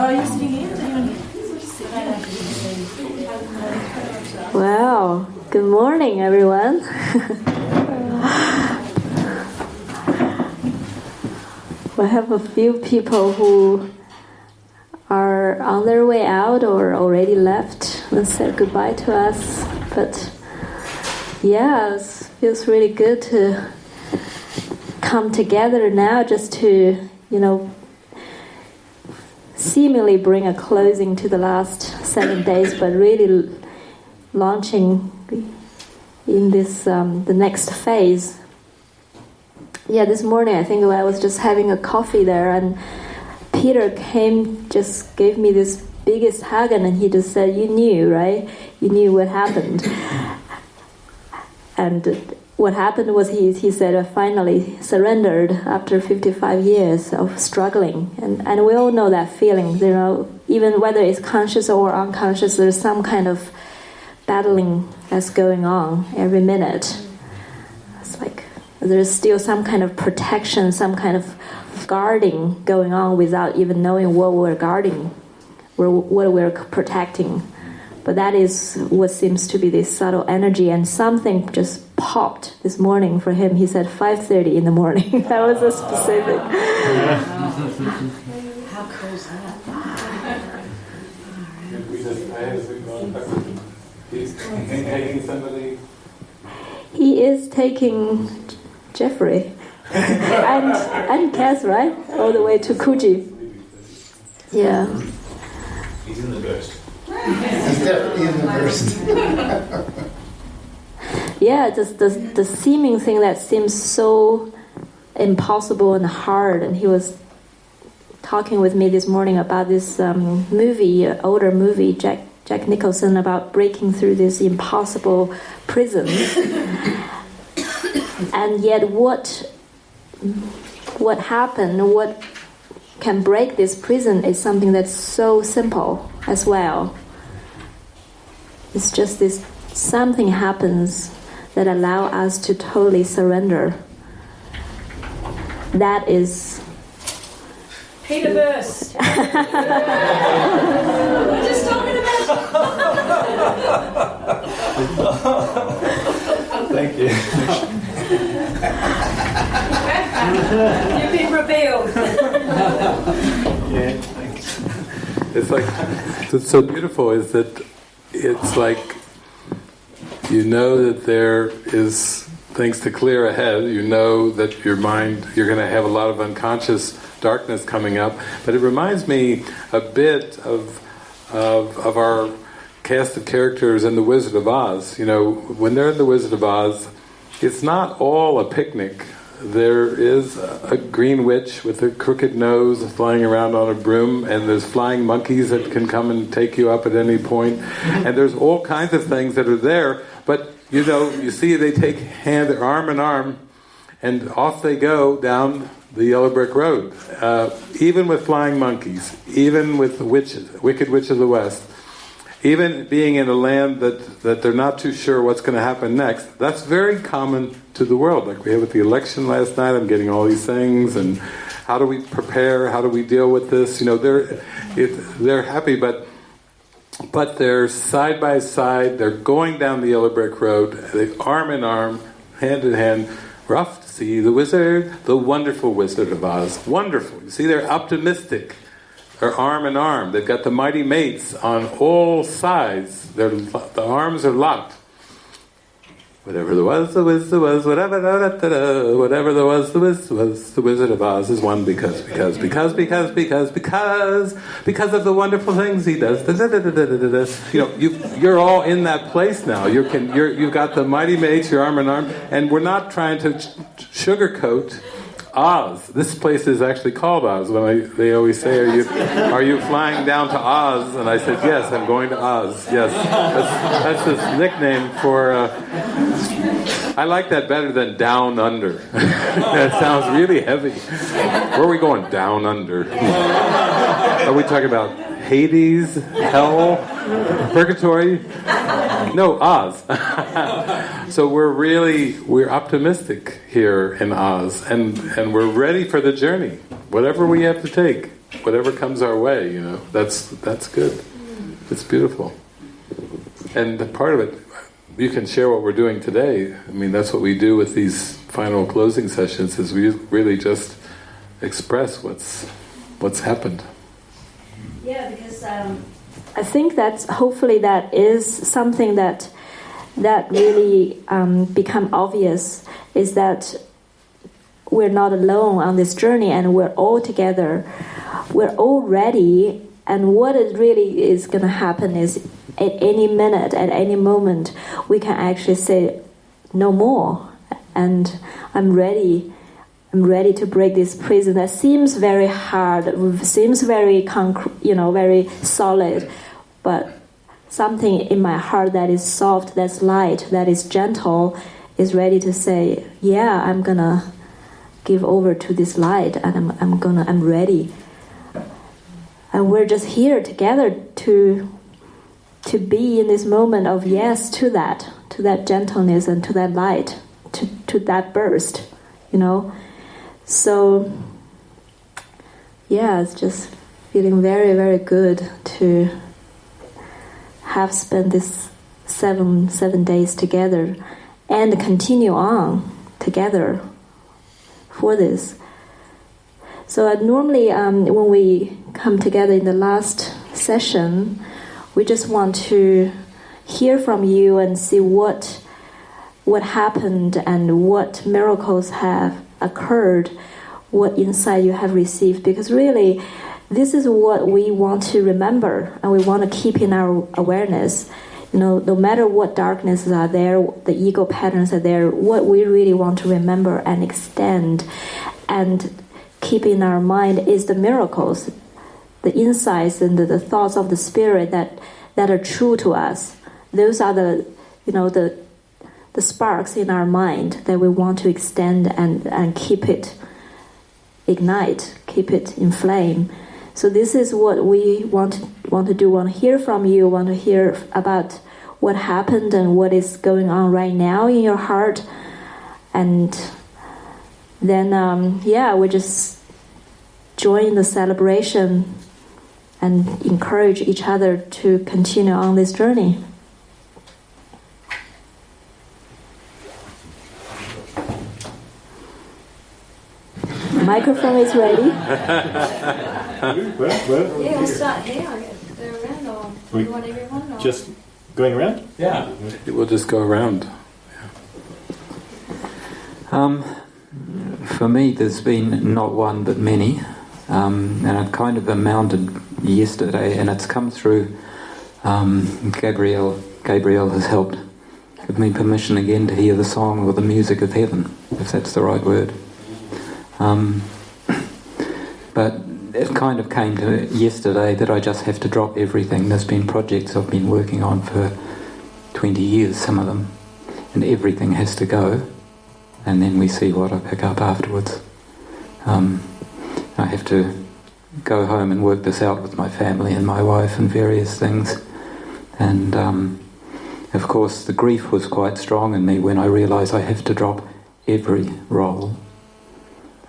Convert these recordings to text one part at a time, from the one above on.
Oh, you sitting here? Wow, good morning, everyone. we have a few people who are on their way out or already left and said goodbye to us. But yeah, it feels really good to come together now just to, you know, seemingly bring a closing to the last seven days, but really launching in this um, the next phase. Yeah, this morning I think I was just having a coffee there, and Peter came, just gave me this biggest hug, and he just said, "You knew, right? You knew what happened." and what happened was he, he said I finally surrendered after 55 years of struggling. And, and we all know that feeling you know even whether it's conscious or unconscious there's some kind of battling that's going on every minute. It's like there's still some kind of protection some kind of guarding going on without even knowing what we're guarding what we're protecting. But that is what seems to be this subtle energy, and something just popped this morning for him. He said 5:30 in the morning. that was a specific. How cool is that? He's taking somebody. He is taking Jeffrey and and Cass, right, all the way to Coogee. Yeah. He's in the burst. He's definitely in the first. Yeah, just the, the seeming thing that seems so impossible and hard. And he was talking with me this morning about this um, movie, uh, older movie, Jack Jack Nicholson, about breaking through this impossible prison. and yet, what what happened? What can break this prison is something that's so simple as well. It's just this something happens that allow us to totally surrender. That is Peter Burst. We're just talking about. Thank you. You've been revealed. Yeah, thanks. It's like it's so beautiful is that it's like you know that there is things to clear ahead. You know that your mind, you're going to have a lot of unconscious darkness coming up. But it reminds me a bit of of, of our cast of characters in The Wizard of Oz. You know, when they're in The Wizard of Oz, it's not all a picnic. There is a green witch with a crooked nose flying around on a broom, and there's flying monkeys that can come and take you up at any point. point, and there's all kinds of things that are there. But you know, you see, they take hand, their arm in arm, and off they go down the yellow brick road. Uh, even with flying monkeys, even with the witches, wicked witch of the west, even being in a land that, that they're not too sure what's going to happen next, that's very common to the world. Like we had with the election last night, I'm getting all these things, and how do we prepare? How do we deal with this? You know, they're it, they're happy, but but they're side by side. They're going down the yellow brick road, they arm in arm, hand in hand. Rough to see the wizard, the wonderful Wizard of Oz. Wonderful. You see, they're optimistic They're arm in arm. They've got the mighty mates on all sides. They're, the arms are locked. Whatever there was, the was, there was, whatever, da, da, da, da, whatever there was, the was, was, the Wizard of Oz is one because, because, because, because, because, because, because of the wonderful things he does. Da, da, da, da, da, da, da. You know, you, you're all in that place now. You can, you're, you've got the mighty mates, your arm in arm, and we're not trying to sugarcoat Oz. This place is actually called Oz. When I, they always say, "Are you are you flying down to Oz?" And I said, "Yes, I'm going to Oz." Yes, that's, that's his nickname for. Uh, I like that better than Down Under. that sounds really heavy. Where are we going? Down Under. Are we talking about Hades, Hell, Purgatory? No, Oz. so we're really we're optimistic here in Oz, and and we're ready for the journey, whatever we have to take. whatever comes our way, you know, that's that's good. It's beautiful. And the part of it, you can share what we're doing today. I mean, that's what we do with these final closing sessions. Is we really just express what's what's happened. Yeah, because um, I think that hopefully that is something that that really um, become obvious is that we're not alone on this journey and we're all together. We're all ready, and what is really is going to happen is at any minute, at any moment, we can actually say no more, and I'm ready. I'm ready to break this prison. That seems very hard, seems very concrete, you know, very solid, but something in my heart that is soft, that's light, that is gentle, is ready to say, "Yeah, I'm gonna give over to this light, and I'm, I'm gonna, I'm ready." And we're just here together to to be in this moment of yes to that, to that gentleness and to that light, to, to that burst, you know. So, yeah, it's just feeling very, very good to have spent this seven seven days together and continue on together for this. So normally, um, when we come together in the last session, we just want to hear from you and see what what happened and what miracles have occurred, what insight you have received. Because really, this is what we want to remember and we want to keep in our awareness. You know, no matter what darknesses are there, the ego patterns are there, what we really want to remember and extend and keep in our mind is the miracles the insights and the, the, thoughts of the spirit that that are true to us. Those are the you know the the sparks in our mind that we want to extend and, and keep it ignite, keep it in flame. So this is what we want to, want to do. Want to hear from you. Want to hear about what happened and what is going on right now in your heart, and then um, yeah, we just join the celebration and encourage each other to continue on this journey. Microphone is ready. Where? Where? Yeah, I'll start here. I. Go around or We- you want everyone? Or? Just going around? Yeah. We'll just go around. Um, for me, there's been not one but many, um, and it kind of amounted yesterday, and it's come through. Um, Gabriel, Gabriel has helped give me permission again to hear the song or the music of heaven, if that's the right word. Um, but it kind of came to yesterday that I just have to drop everything. There's been projects I've been working on for 20 years, some of them, and everything has to go, and then we see what I pick up afterwards. Um, I have to go home and work this out with my family and my wife and various things. And um, of course, the grief was quite strong in me when I realised I have to drop every role.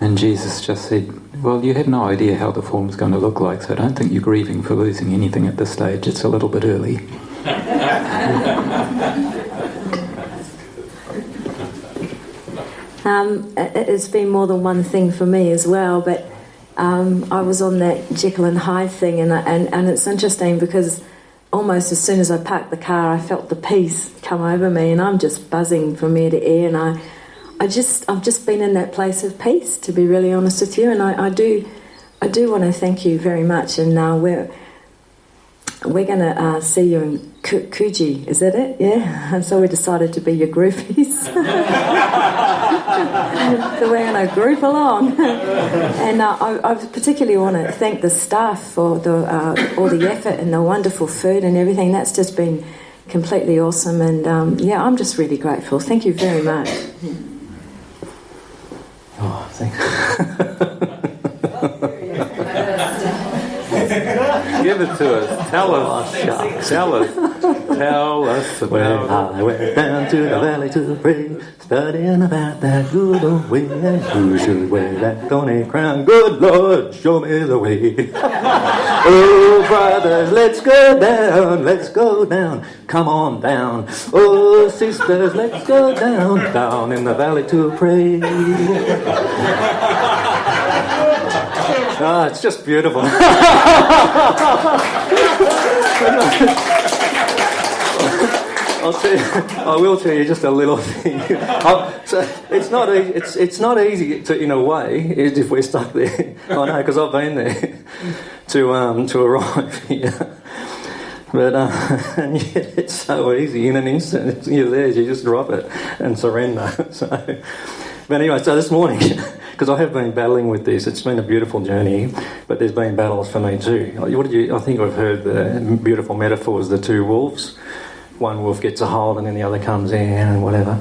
And Jesus just said, Well, you have no idea how the form's going to look like, so I don't think you're grieving for losing anything at this stage. It's a little bit early. Um, it- it's been more than one thing for me as well, but um, I was on that Jekyll and Hyde thing, and, and and it's interesting because almost as soon as I parked the car, I felt the peace come over me, and I'm just buzzing from ear to ear, and I, I just I've just been in that place of peace, to be really honest with you, and I, I do, I do want to thank you very much, and uh, we're we're going to uh, see you in Ku- Coogee, is that it? Yeah. And so we decided to be your groupies. so we're going to group along. and uh, I, I particularly want to thank the staff for the, uh, all the effort and the wonderful food and everything. That's just been completely awesome. And um, yeah, I'm just really grateful. Thank you very much. Oh, thanks. Give it to us. Tell us. Tell us. Tell us Well, about I went down to the valley to pray, studying about that good old way. Who should wear that thorny crown? Good Lord, show me the way. oh, brothers, let's go down, let's go down. Come on down. Oh, sisters, let's go down, down in the valley to pray. Ah, it's just beautiful. I'll tell you, I will tell you just a little thing. so it's not e- it's it's not easy to, in a way if we're stuck there. I know because I've been there to um, to arrive here. But uh, it's so easy in an instant. You're there, you just drop it and surrender. So, but anyway, so this morning, because I have been battling with this, it's been a beautiful journey. But there's been battles for me too. What did you? I think I've heard the beautiful metaphors: the two wolves one wolf gets a hold and then the other comes in and whatever.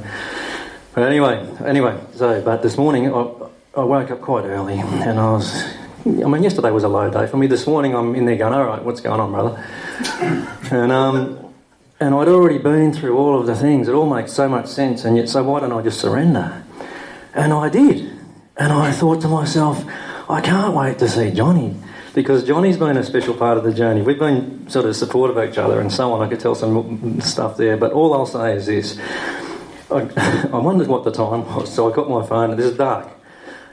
But anyway, anyway, so, but this morning I, I woke up quite early and I was, I mean, yesterday was a low day for me. This morning I'm in there going, all right, what's going on, brother? And, um, and I'd already been through all of the things. It all makes so much sense, and yet, so why don't I just surrender? And I did. And I thought to myself, I can't wait to see Johnny because Johnny's been a special part of the journey. We've been sort of supportive of each other and so on. I could tell some stuff there, but all I'll say is this. I, I wondered what the time was, so I got my phone, and this is dark.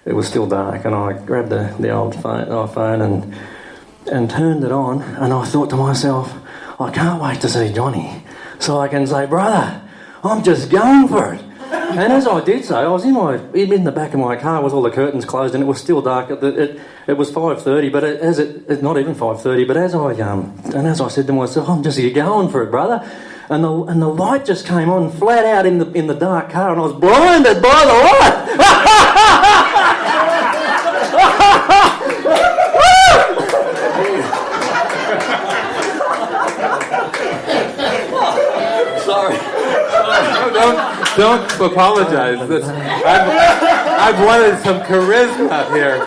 It was still dark, and I grabbed the, the old uh, phone, iPhone and, and turned it on, and I thought to myself, I can't wait to see Johnny so I can say, Brother, I'm just going for it. And as I did so, I was in my in the back of my car with all the curtains closed, and it was still dark. It, it, it was five thirty, but it, as it, not even five thirty. But as I um and as I said to myself, I'm just going for it, brother. And the and the light just came on flat out in the in the dark car, and I was blinded by the light. Sorry. Don't apologize. This, I've, I've wanted some charisma here.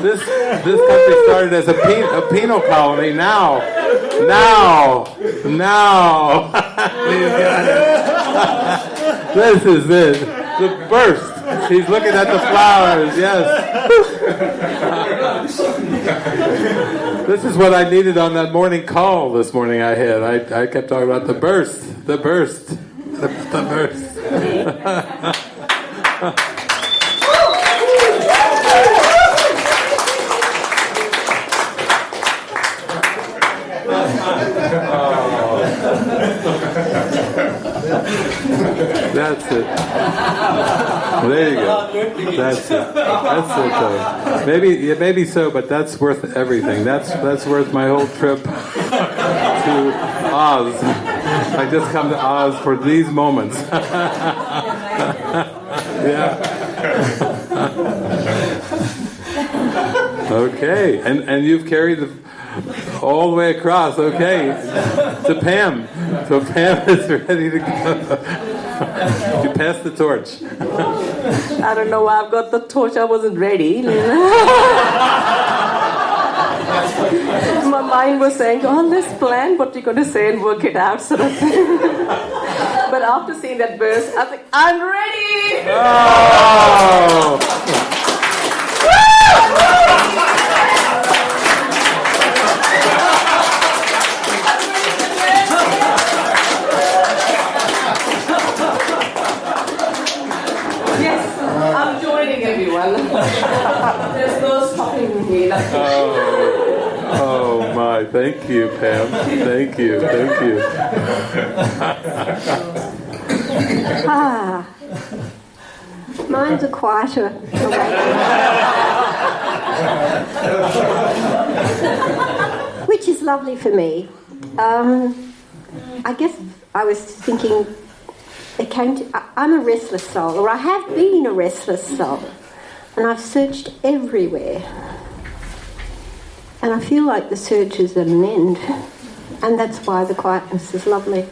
This this country started as a, pe- a penal colony. Now, now, now. this is it. The burst. He's looking at the flowers. Yes. this is what I needed on that morning call this morning. I had. I, I kept talking about the burst. The burst. The, the burst. That's it. There you go. That's it. That's it. Maybe, maybe so, but that's worth everything. That's that's worth my whole trip to Oz. I just come to Oz for these moments. yeah. okay, and and you've carried the all the way across. Okay, to Pam. So Pam is ready to go. you pass the torch. I don't know why I've got the torch. I wasn't ready. My mind was saying, "Oh, let's plan what you're going to say and work it out," sort of thing. But after seeing that verse, I think I'm ready. Oh! Yes, I'm joining everyone. There's no stopping me. Oh Thank you, Pam. Thank you. Thank you. Ah, mine's a quieter. Which is lovely for me. Um, I guess I was thinking, it came to, I'm a restless soul, or I have been a restless soul, and I've searched everywhere. And I feel like the search is at an end, and that's why the quietness is lovely.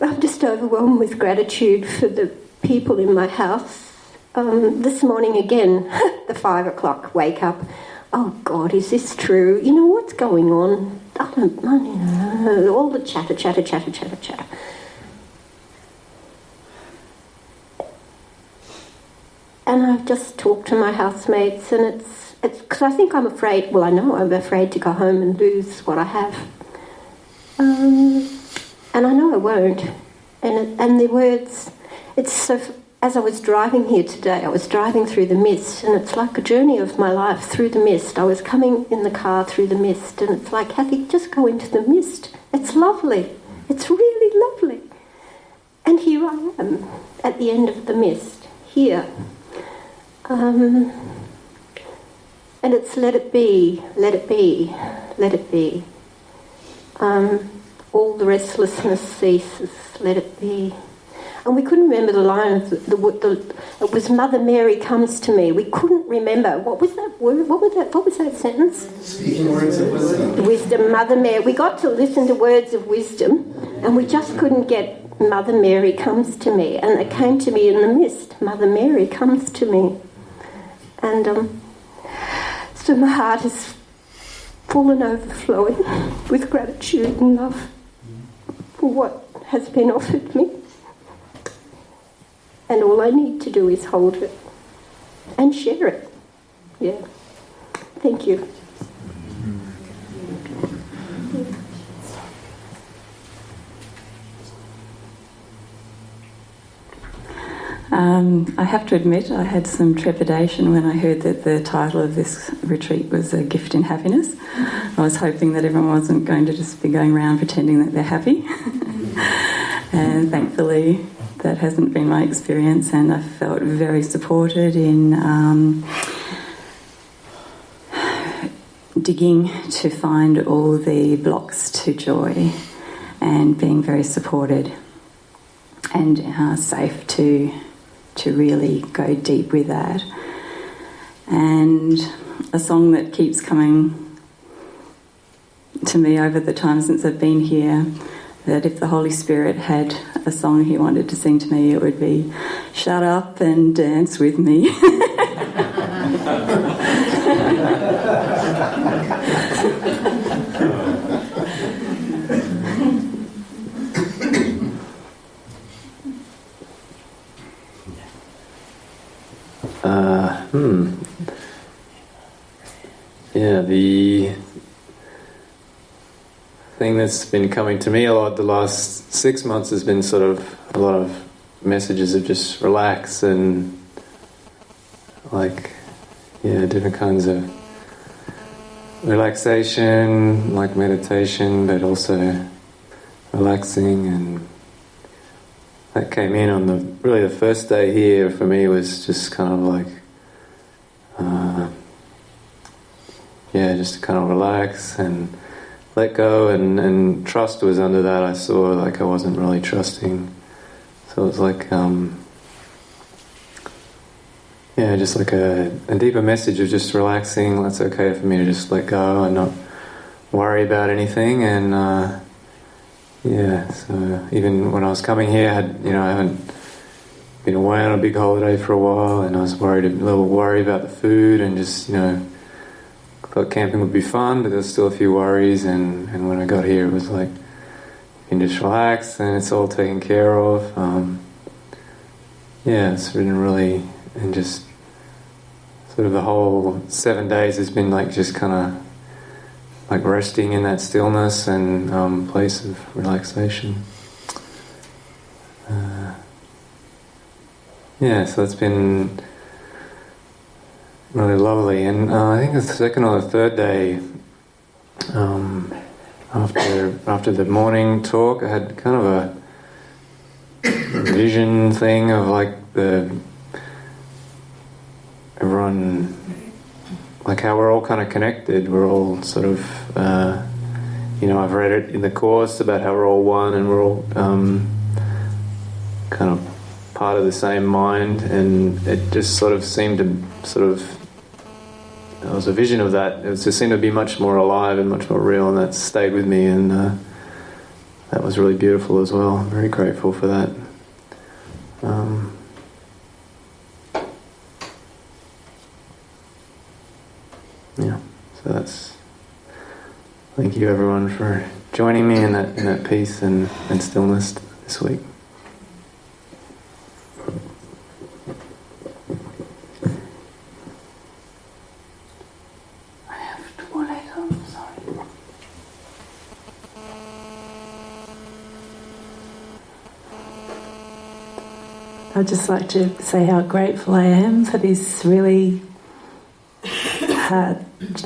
I'm just overwhelmed with gratitude for the people in my house. Um, this morning again, the five o'clock wake up, oh God, is this true? You know, what's going on? I don't, I, you know, all the chatter, chatter, chatter, chatter, chatter. And I've just talk to my housemates, and it's it's because I think I'm afraid. Well, I know I'm afraid to go home and lose what I have, um, and I know I won't. And it, and the words, it's so. As I was driving here today, I was driving through the mist, and it's like a journey of my life through the mist. I was coming in the car through the mist, and it's like, Kathy, just go into the mist. It's lovely. It's really lovely. And here I am at the end of the mist, here. Um, and it's let it be, let it be, let it be. Um, all the restlessness ceases, let it be. And we couldn't remember the line of the, the, the, it was Mother Mary comes to me. We couldn't remember what was that word? What was that? What was that sentence? Speaking words of wisdom. Wisdom, Mother Mary. We got to listen to words of wisdom, and we just couldn't get Mother Mary comes to me, and it came to me in the mist. Mother Mary comes to me, and um, so my heart is full and overflowing with gratitude and love for what has been offered me. And all I need to do is hold it and share it. Yeah. Thank you. Um, I have to admit, I had some trepidation when I heard that the title of this retreat was A Gift in Happiness. I was hoping that everyone wasn't going to just be going around pretending that they're happy. and thankfully, that hasn't been my experience, and I felt very supported in um, digging to find all the blocks to joy and being very supported and uh, safe to to really go deep with that. And a song that keeps coming to me over the time since I've been here that if the Holy Spirit had a song he wanted to sing to me, it would be Shut Up and Dance with Me. Uh, hmm. Yeah, the thing that's been coming to me a lot the last six months has been sort of a lot of messages of just relax and like, yeah, different kinds of relaxation, like meditation, but also relaxing and that came in on the really the first day here for me was just kind of like uh, yeah just to kind of relax and let go and, and trust was under that. I saw like I wasn't really trusting. So it was like um, yeah just like a, a deeper message of just relaxing. That's okay for me to just let go and not worry about anything. And uh, yeah, so even when I was coming here, I had you know I haven't been away on a big holiday for a while, and I was worried a little worried about the food, and just you know thought camping would be fun, but there's still a few worries. And, and when I got here, it was like you can just relax, and it's all taken care of. Um, yeah, it's been really and just sort of the whole seven days has been like just kind of like resting in that stillness and um, place of relaxation. Uh, yeah, so it's been really lovely. And uh, I think the second or the third day, um, after after the morning talk, I had kind of a vision thing of like the everyone like how we're all kind of connected. We're all sort of, uh, you know, I've read it in the course about how we're all one and we're all um, kind of part of the same mind, and it just sort of seemed to sort of. There was a vision of that. It just seemed to be much more alive and much more real, and that stayed with me, and uh, that was really beautiful as well. I'm very grateful for that. Um, yeah, so that's. Thank you everyone for joining me in that in that peace and, and stillness this week. I'd just like to say how grateful I am for this really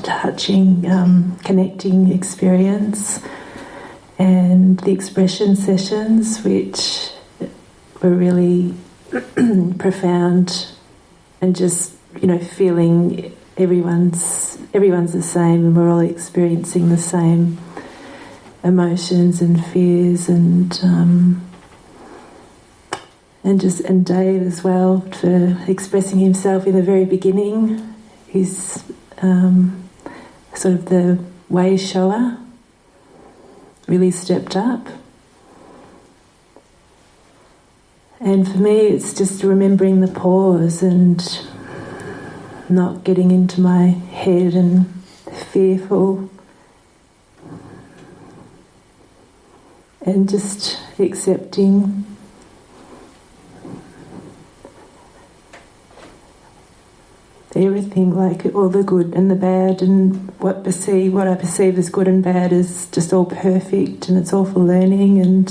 touching, um, connecting experience and the expression sessions, which were really profound and just, you know, feeling everyone's everyone's the same and we're all experiencing the same emotions and fears and um, and just and Dave as well for expressing himself in the very beginning. He's um, sort of the way shower, really stepped up. And for me, it's just remembering the pause and not getting into my head and fearful. And just accepting everything, like all the good and the bad, and what perceive what I perceive as good and bad is just all perfect, and it's all for learning, and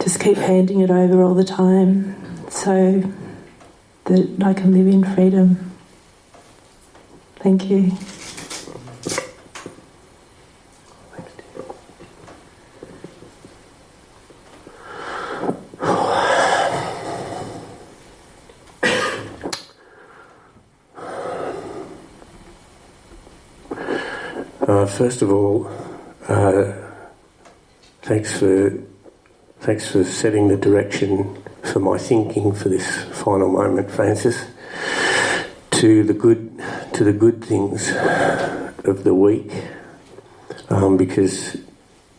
just keep handing it over all the time, so that I can live in freedom. Thank you. Uh, first of all, uh, thanks for thanks for setting the direction for my thinking for this final moment, Francis. To the good, to the good things of the week, um, because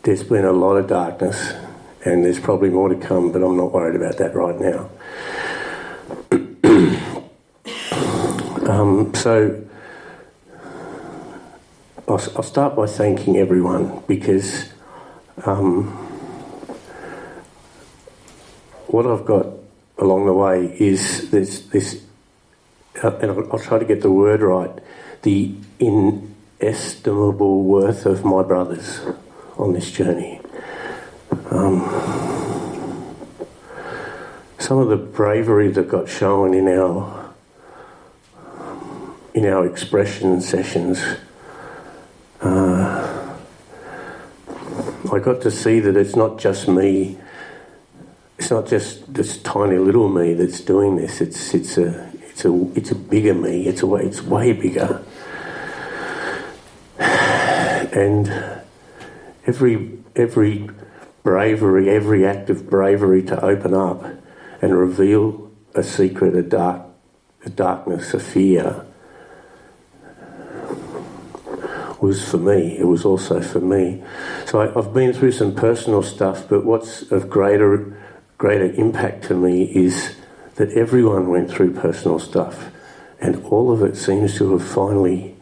there's been a lot of darkness, and there's probably more to come. But I'm not worried about that right now. um, so I'll, I'll, start by thanking everyone because um, what I've got along the way is this, this uh, and I'll, I'll, try to get the word right, the inestimable worth of my brothers on this journey. Um, some of the bravery that got shown in our in our expression sessions uh, I got to see that it's not just me. It's not just this tiny little me that's doing this. It's it's a it's a it's a bigger me. It's a way it's way bigger. And every every bravery, every act of bravery to open up and reveal a secret, a dark, a darkness, a fear was for me. It was also for me. So I, have been through some personal stuff, but what's of greater greater impact to me is that everyone went through personal stuff, and all of it seems to have finally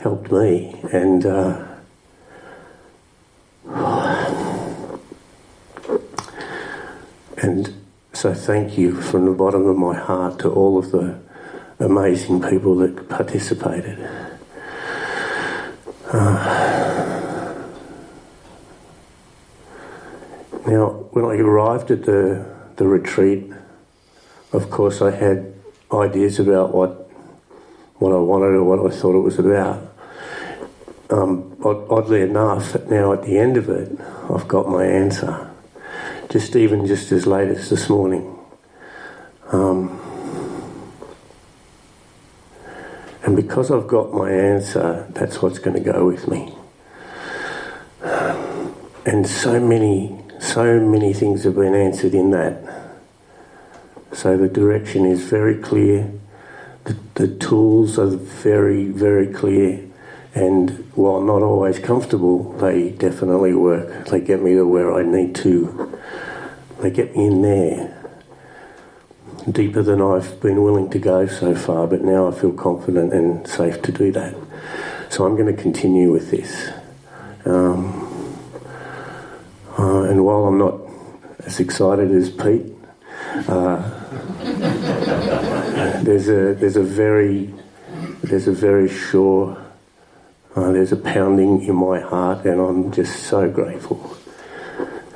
helped me. And uh, and so thank you from the bottom of my heart to all of the amazing people that participated. Now, when I arrived at the, the retreat, of course, I had ideas about what what I wanted or what I thought it was about. Um, oddly enough, now at the end of it, I've got my answer. Just even just as late as this morning. Um, And because I've got my answer, that's what's going to go with me. And so many, so many things have been answered in that. So the direction is very clear. The, the tools are very, very clear. And while not always comfortable, they definitely work. They get me to where I need to. They get me in there. Deeper than I've been willing to go so far, but now I feel confident and safe to do that. So I'm going to continue with this. Um, uh, and while I'm not as excited as Pete, uh, there's a there's a very there's a very sure uh, there's a pounding in my heart, and I'm just so grateful.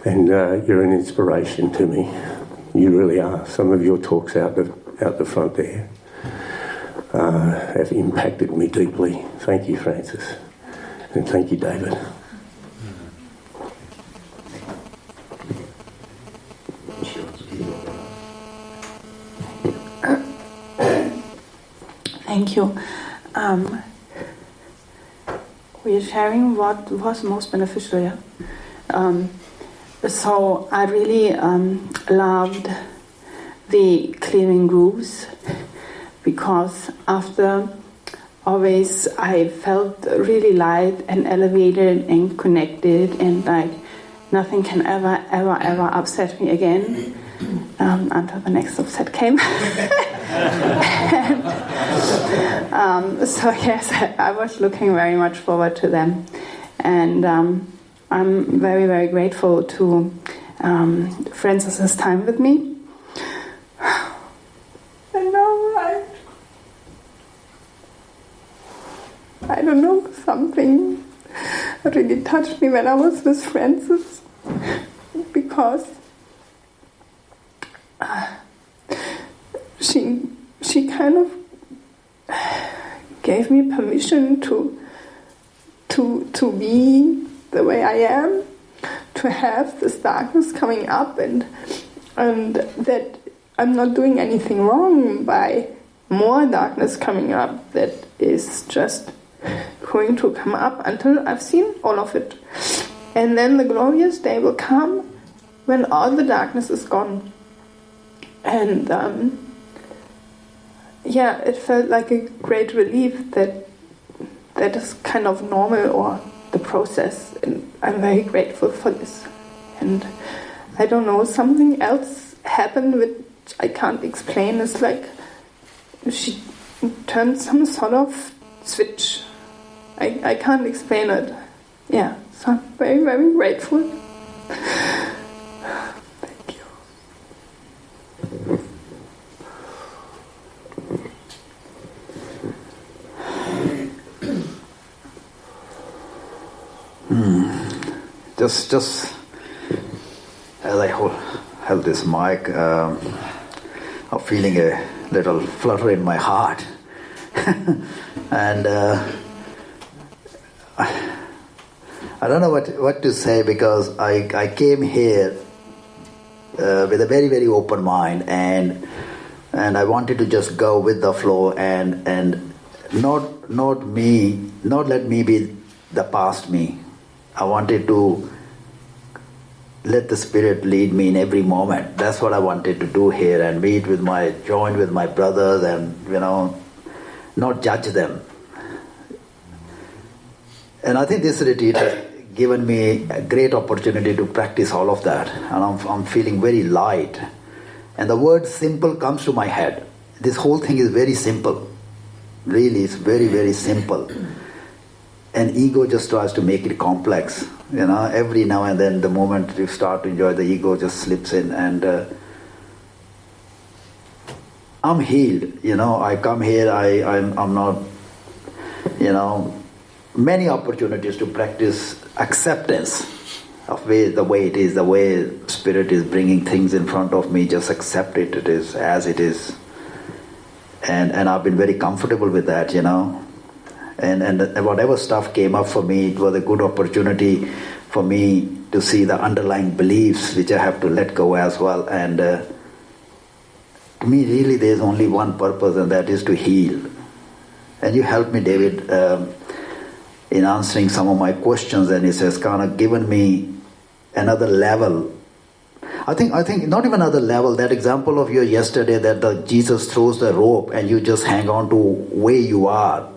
And uh, you're an inspiration to me. You really are. Some of your talks out the out the front there uh, have impacted me deeply. Thank you, Francis, and thank you, David. Thank you. Um, we're sharing what was most beneficial. Yeah? Um, so I really um, loved the clearing grooves because after always I felt really light and elevated and connected and like nothing can ever ever ever upset me again um, until the next upset came. and, um, so yes, I was looking very much forward to them, and um, I'm very very grateful to um, Francis's time with me. I know, I, I don't know, something really touched me when I was with Francis because uh, she she kind of gave me permission to to to be the way I am, to have this darkness coming up, and and that I'm not doing anything wrong by more darkness coming up. That is just going to come up until I've seen all of it, and then the glorious day will come when all the darkness is gone, and. Um, yeah, it felt like a great relief that that is kind of normal or the process, and I'm very grateful for this. And I don't know, something else happened which I can't explain. It's like she turned some sort of switch. I, I can't explain it. Yeah, so I'm very, very grateful. just just as I hold, held this mic, um, I'm feeling a little flutter in my heart, and uh, I don't know what what to say because I I came here uh, with a very very open mind and and I wanted to just go with the flow and and not not me not let me be the past me. I wanted to let the spirit lead me in every moment. That's what I wanted to do here and meet with my, join with my brothers and, you know, not judge them. And I think this retreat has given me a great opportunity to practice all of that. And I'm, I'm feeling very light. And the word simple comes to my head. This whole thing is very simple. Really, it's very, very simple and ego just tries to make it complex you know every now and then the moment you start to enjoy the ego just slips in and uh, i'm healed you know i come here i I'm, I'm not you know many opportunities to practice acceptance of way, the way it is the way spirit is bringing things in front of me just accept it it is as it is. And and i've been very comfortable with that you know and, and whatever stuff came up for me, it was a good opportunity for me to see the underlying beliefs which I have to let go as well. And uh, to me, really, there's only one purpose, and that is to heal. And you helped me, David, um, in answering some of my questions, and it has kind of given me another level. I think I think not even another level. That example of your yesterday that the Jesus throws the rope and you just hang on to where you are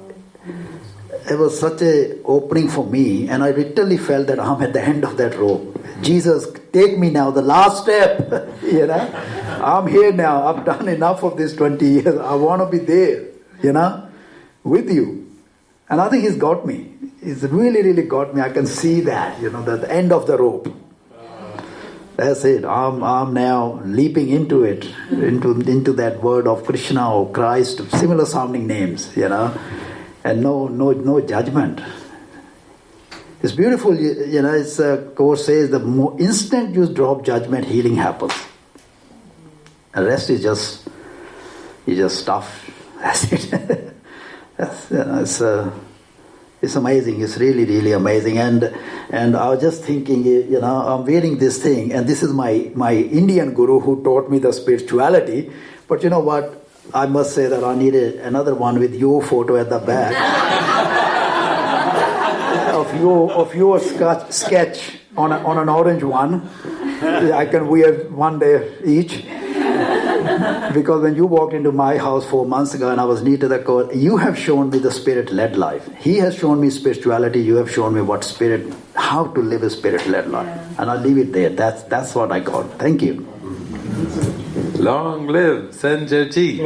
it was such a opening for me, and I literally felt that I'm at the end of that rope. Jesus, take me now, the last step, you know. I'm here now. I've done enough of this 20 years. I want to be there, you know, with you. And I think he's got me. He's really, really got me. I can see that, you know, the, the end of the rope. That's it. I'm, I'm now leaping into it, into, into that word of Krishna or Christ, similar sounding names, you know, and no, no, no judgment. It's beautiful, you, know, it's uh, course says the more instant you drop judgment, healing happens. The rest is just, you just stuff. That's it. That's, you know, it's, uh, it's amazing. It's really, really amazing. And and I was just thinking, you know, I'm wearing this thing, and this is my my Indian guru who taught me the spirituality. But you know what? I must say that I needed another one with your photo at the back of your of your sketch, sketch on a, on an orange one. I can wear one day each because when you walked into my house four months ago and I was new to the core, you have shown me the spirit led life. He has shown me spirituality, you have shown me what spirit, how to live a spirit led life. And I'll leave it there. That's, that's what I got. Thank you. Long live Sanjeevji.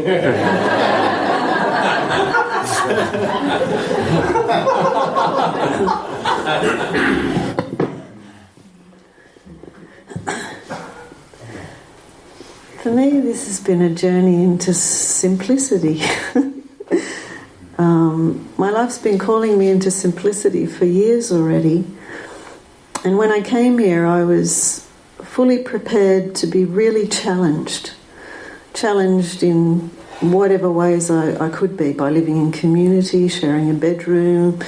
For me, this has been a journey into simplicity. um, my life's been calling me into simplicity for years already. And when I came here, I was fully prepared to be really challenged. Challenged in whatever ways I, I could be by living in community, sharing a bedroom,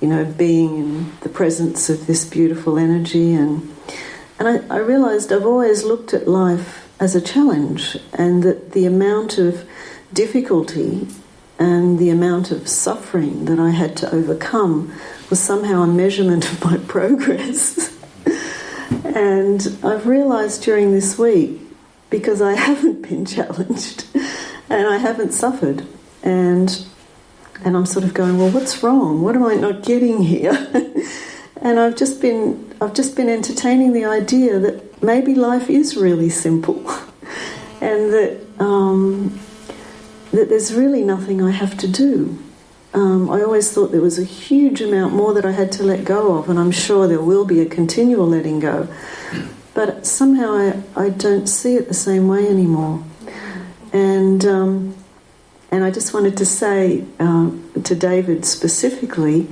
you know, being in the presence of this beautiful energy. And, and I, I realized I've always looked at life as a challenge, and that the amount of difficulty and the amount of suffering that I had to overcome was somehow a measurement of my progress. and I've realized during this week, because I haven't been challenged and I haven't suffered, and and I'm sort of going, well, what's wrong? What am I not getting here? and I've just been I've just been entertaining the idea that maybe life is really simple and that, um, that there's really nothing I have to do. Um, I always thought there was a huge amount more that I had to let go of, and I'm sure there will be a continual letting go. But somehow I, I don't see it the same way anymore. And, um, and I just wanted to say uh, to David specifically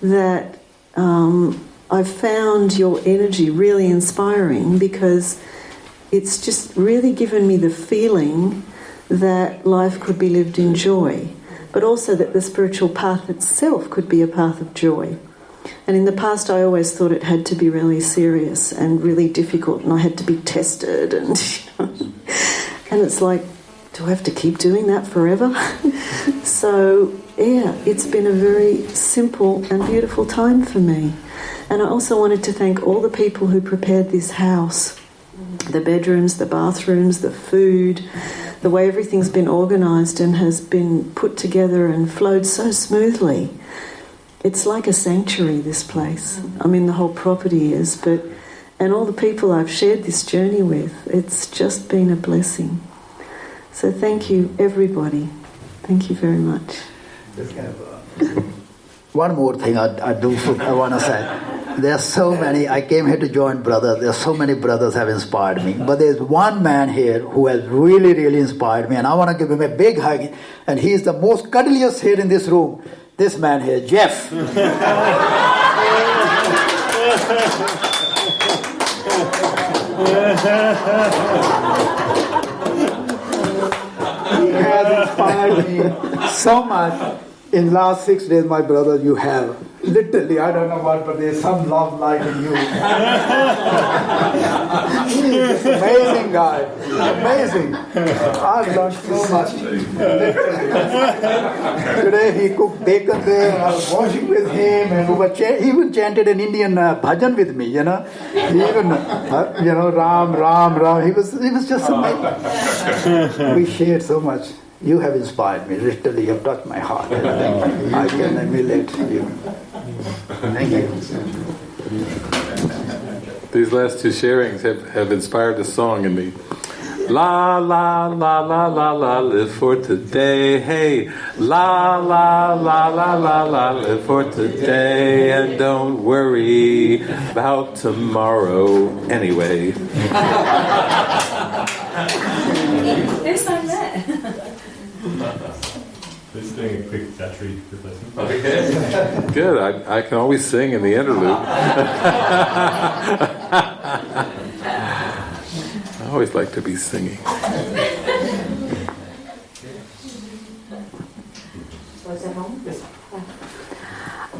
that um, I've found your energy really inspiring because it's just really given me the feeling that life could be lived in joy, but also that the spiritual path itself could be a path of joy. And in the past, I always thought it had to be really serious and really difficult, and I had to be tested, and you know, and it's like, do I have to keep doing that forever? so yeah, it's been a very simple and beautiful time for me. And I also wanted to thank all the people who prepared this house the bedrooms, the bathrooms, the food, the way everything's been organised and has been put together and flowed so smoothly. It's like a sanctuary, this place. I mean, the whole property is, but and all the people I've shared this journey with, it's just been a blessing. So thank you, everybody. Thank you very much. One more thing I, I do I want to say. There are so many. I came here to join brothers. There are so many brothers have inspired me. But there's one man here who has really, really inspired me, and I want to give him a big hug. And he's the most cuddliest here in this room. This man here, Jeff. he has inspired me so much. In last six days, my brother, you have literally, I don't know what, but there's some love light in you. He's amazing guy. Amazing. I've learned so much. Today he cooked bacon there, and I was washing with him, and we were even chanted an Indian uh, bhajan with me, you know. Even, uh, you know, Ram, Ram, Ram. He was, he was just amazing. we shared so much. You have inspired me. Literally, you have touched my heart. I can emulate you. Thank you. These last two sharings have, have inspired a song in me. La la la la la la, live for today. Hey, la la la la la la, live for today, and don't worry about tomorrow anyway. Who sang that? Just doing a quick battery replacement. Okay. Good. I, I can always sing in the interlude. I always like to be singing.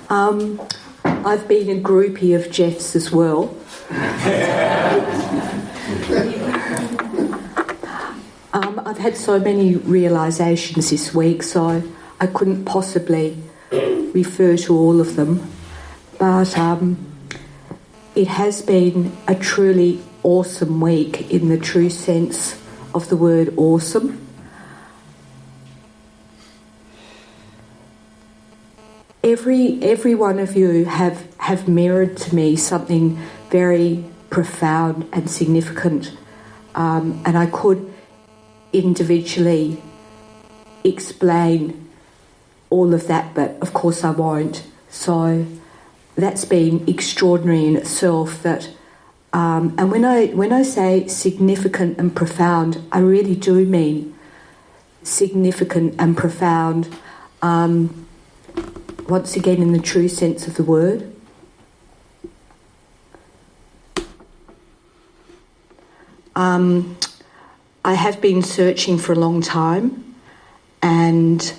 Um, I've been a groupie of Jeff's as well. Um, I've had so many realizations this week, so I couldn't possibly refer to all of them. But um, it has been a truly awesome week in the true sense of the word awesome. Every every one of you have have mirrored to me something very profound and significant, um, and I could individually explain all of that, but of course I won't. So that's been extraordinary in itself. That um, and when I when I say significant and profound, I really do mean significant and profound. Um, once again, in the true sense of the word. Um, I have been searching for a long time, and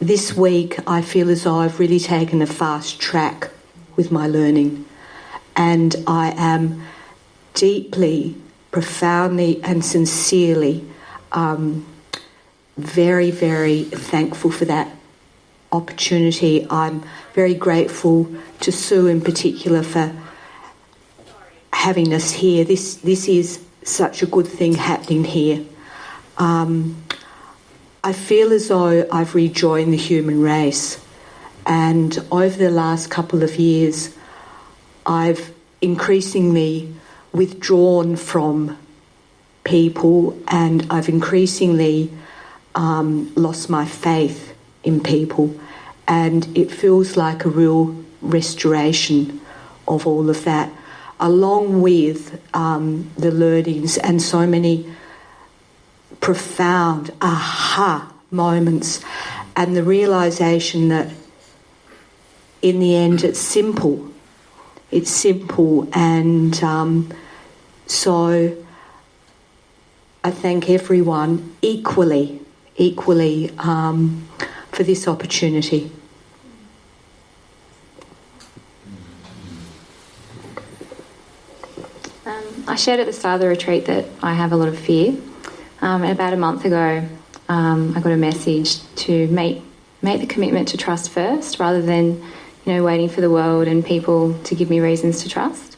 this week I feel as though I've really taken a fast track with my learning, and I am deeply, profoundly, and sincerely um, very, very thankful for that opportunity. I'm very grateful to Sue in particular for having us here. This this is such a good thing happening here. Um, I feel as though I've rejoined the human race, and over the last couple of years, I've increasingly withdrawn from people, and I've increasingly um, lost my faith in people, and it feels like a real restoration of all of that, along with um, the learnings and so many profound aha moments, and the realization that in the end it's simple. It's simple, and um, so I thank everyone equally equally um, for this opportunity. I shared at the start of the retreat that I have a lot of fear. Um, and about a month ago, um, I got a message to make make the commitment to trust first, rather than you know waiting for the world and people to give me reasons to trust.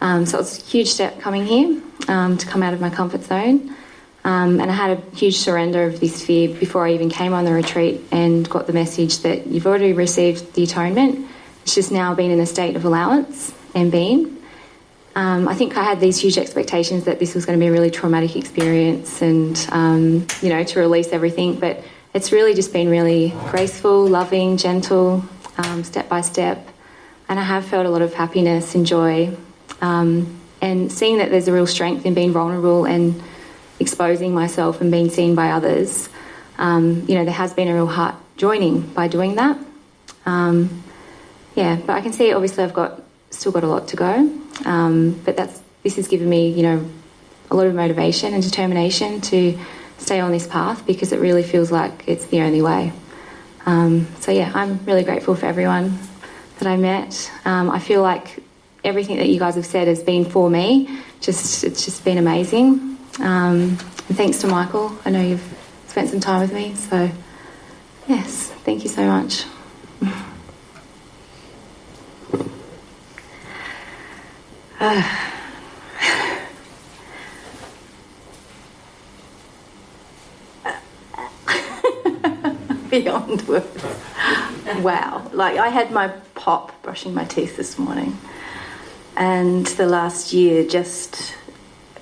Um, so it's a huge step coming here um, to come out of my comfort zone. Um, and I had a huge surrender of this fear before I even came on the retreat and got the message that you've already received the atonement. It's just now been in a state of allowance and being. Um, I think I had these huge expectations that this was going to be a really traumatic experience and, um, you know, to release everything. But it's really just been really graceful, loving, gentle, um, step by step. And I have felt a lot of happiness and joy. Um, and seeing that there's a real strength in being vulnerable and exposing myself and being seen by others, um, you know, there has been a real heart joining by doing that. Um, yeah, but I can see obviously I've got still got a lot to go, um, but that's this has given me, you know, a lot of motivation and determination to stay on this path because it really feels like it's the only way. Um, so yeah, I'm really grateful for everyone that I met. Um, I feel like everything that you guys have said has been for me. Just it's just been amazing. Um, and thanks to Michael. I know you've spent some time with me, so yes, thank you so much. Beyond words. wow. Like, I had my pop brushing my teeth this morning, and the last year just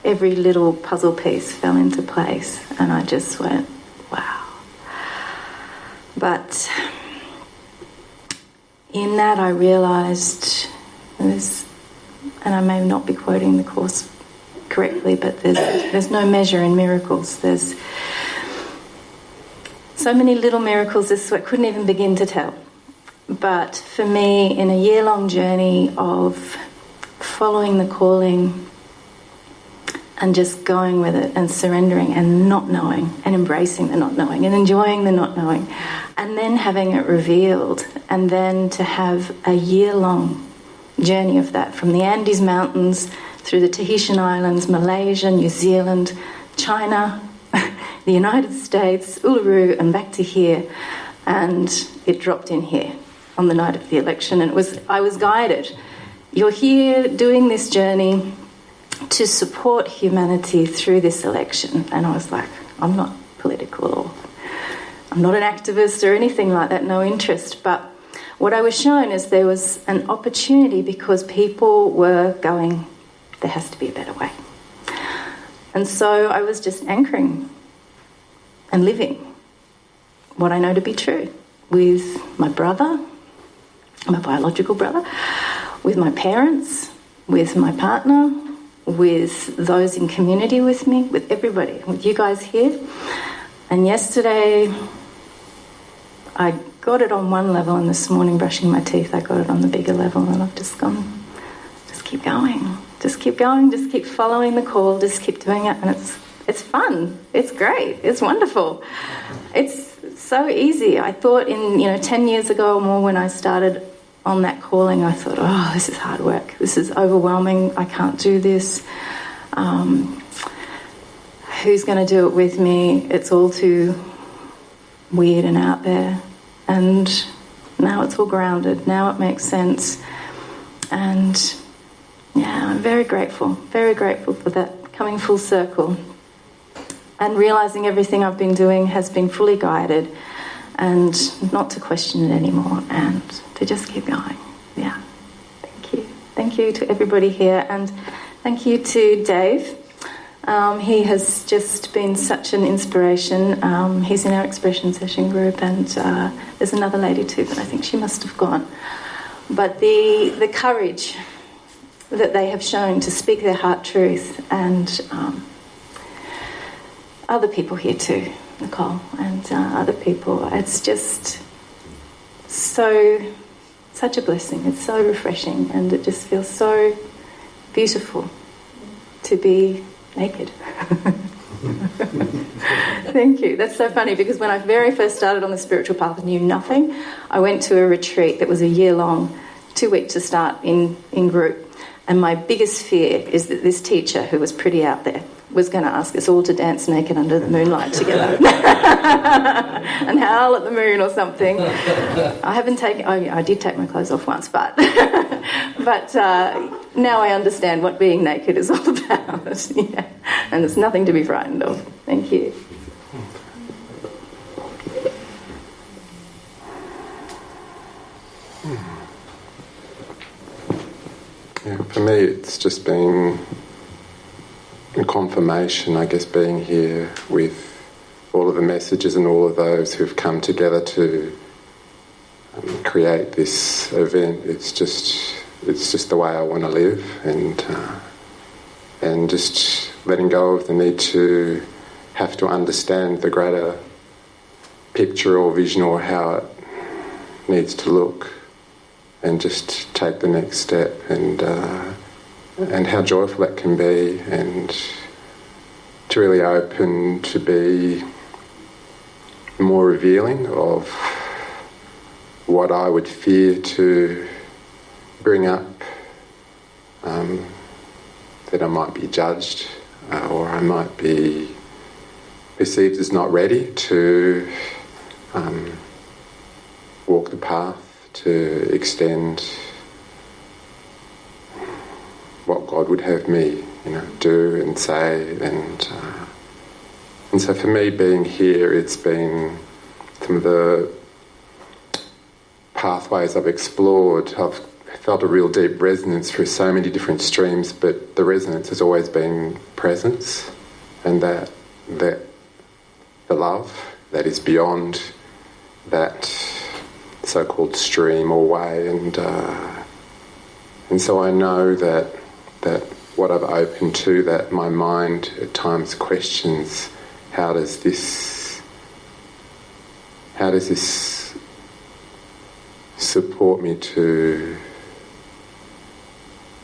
every little puzzle piece fell into place, and I just went, wow. But in that, I realized there's, and I may not be quoting the Course correctly, but there's, there's no measure in miracles. There's so many little miracles, this I couldn't even begin to tell. But for me, in a year long journey of following the calling and just going with it and surrendering and not knowing and embracing the not knowing and enjoying the not knowing and then having it revealed and then to have a year long journey of that from the Andes Mountains through the Tahitian Islands, Malaysia, New Zealand, China, the United States, Uluru, and back to here. And it dropped in here on the night of the election. And it was, I was guided. You're here doing this journey to support humanity through this election. And I was like, I'm not political or I'm not an activist or anything like that, no interest. But what I was shown is there was an opportunity because people were going, there has to be a better way. And so I was just anchoring and living what I know to be true with my brother, my biological brother, with my parents, with my partner, with those in community with me, with everybody, with you guys here. And yesterday, I got it on one level, and this morning, brushing my teeth, I got it on the bigger level, and I've just gone, just keep going, just keep going, just keep following the call, just keep doing it, and it's it's fun, it's great, it's wonderful, it's so easy. I thought in you know ten years ago or more when I started on that calling, I thought, oh, this is hard work. This is overwhelming. I can't do this. Um, who's going to do it with me? It's all too weird and out there. And now it's all grounded. Now it makes sense. And yeah, I'm very grateful, very grateful for that coming full circle and realizing everything I've been doing has been fully guided and not to question it anymore and to just keep going. Yeah. Thank you. Thank you to everybody here and thank you to Dave. Um, he has just been such an inspiration. Um, he's in our expression session group, and uh, there's another lady too, but I think she must have gone. But the the courage that they have shown to speak their heart truth, and um, other people here too, Nicole, and uh, other people. It's just so such a blessing. It's so refreshing, and it just feels so beautiful to be naked. Thank you. That's so funny because when I very first started on the spiritual path, I knew nothing. I went to a retreat that was a year long, two weeks to start in, in group. And my biggest fear is that this teacher, who was pretty out there, was going to ask us all to dance naked under the moonlight together and howl at the moon or something. I haven't taken, oh, I did take my clothes off once, but, but uh, now I understand what being naked is all about. yeah. And there's nothing to be frightened of. Thank you. Yeah, for me, it's just been a confirmation, I guess, being here with all of the messages and all of those who've come together to um, create this event. It's just, it's just the way I want to live, and uh, and just letting go of the need to have to understand the greater picture or vision or how it needs to look and just take the next step and uh, and how joyful that can be and to really open to be more revealing of what I would fear to bring up um, that I might be judged uh, or I might be perceived as not ready to um, walk the path to extend what God would have me, you know, do and say, and uh, and so for me, being here, it's been some of the pathways I've explored. I've felt a real deep resonance through so many different streams, but the resonance has always been presence, and that that the love that is beyond that so-called stream or way, and uh, and so I know that that what I've opened to, that my mind at times questions, how does this, how does this support me to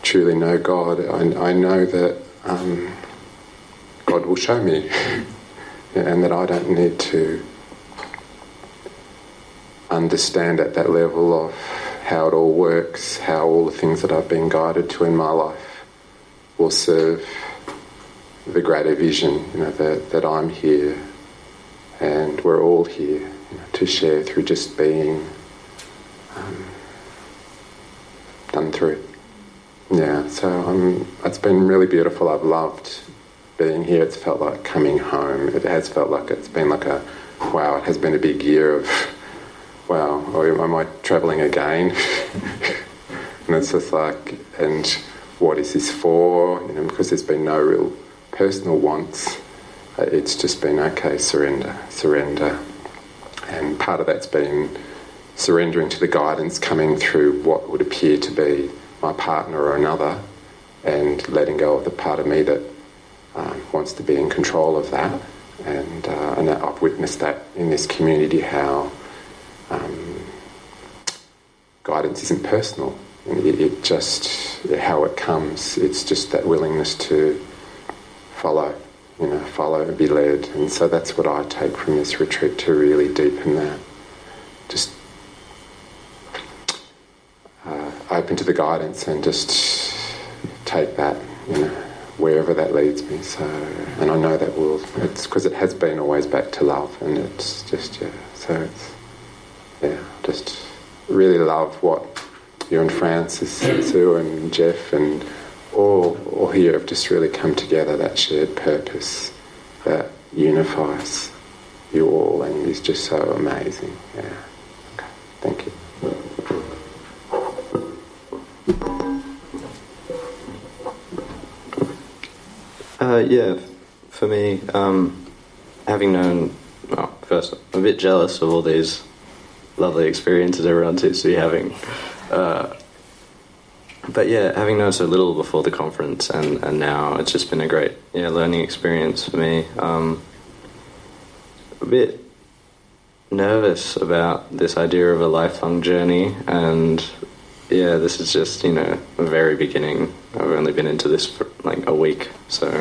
truly know God? I, I know that um, God will show me, and that I don't need to understand at that level of how it all works, how all the things that I've been guided to in my life will serve the greater vision, you know, that, that I'm here and we're all here you know, to share through just being um, done through. Yeah, so um, it's been really beautiful. I've loved being here. It's felt like coming home. It has felt like it's been like a wow, it has been a big year of wow, am I travelling again? and it's just like, and what is this for? You know, because there's been no real personal wants. Uh, it's just been okay, surrender, surrender, and part of that's been surrendering to the guidance coming through what would appear to be my partner or another, and letting go of the part of me that um, wants to be in control of that. And, uh, and I've witnessed that in this community how um, guidance isn't personal. It, just how it comes. It's just that willingness to follow, you know, follow and be led. And so that's what I take from this retreat to really deepen that. Just uh, open to the guidance and just take that, you know, wherever that leads me. So, and I know that will. It's because it has been always back to love, and it's just yeah. So it's yeah, just really love what you and Frances, Sue and Jeff and all, all here have just really come together, that shared purpose that unifies you all and is just so amazing. Yeah. Okay. Thank you. Uh, yeah, for me, um, having known, well, first, I'm a bit jealous of all these lovely experiences everyone seems to be having. Uh, but yeah, having known so little before the conference and, and now, it's just been a great yeah learning experience for me. Um, a bit nervous about this idea of a lifelong journey, and yeah, this is just you know a very beginning. I've only been into this for like a week, so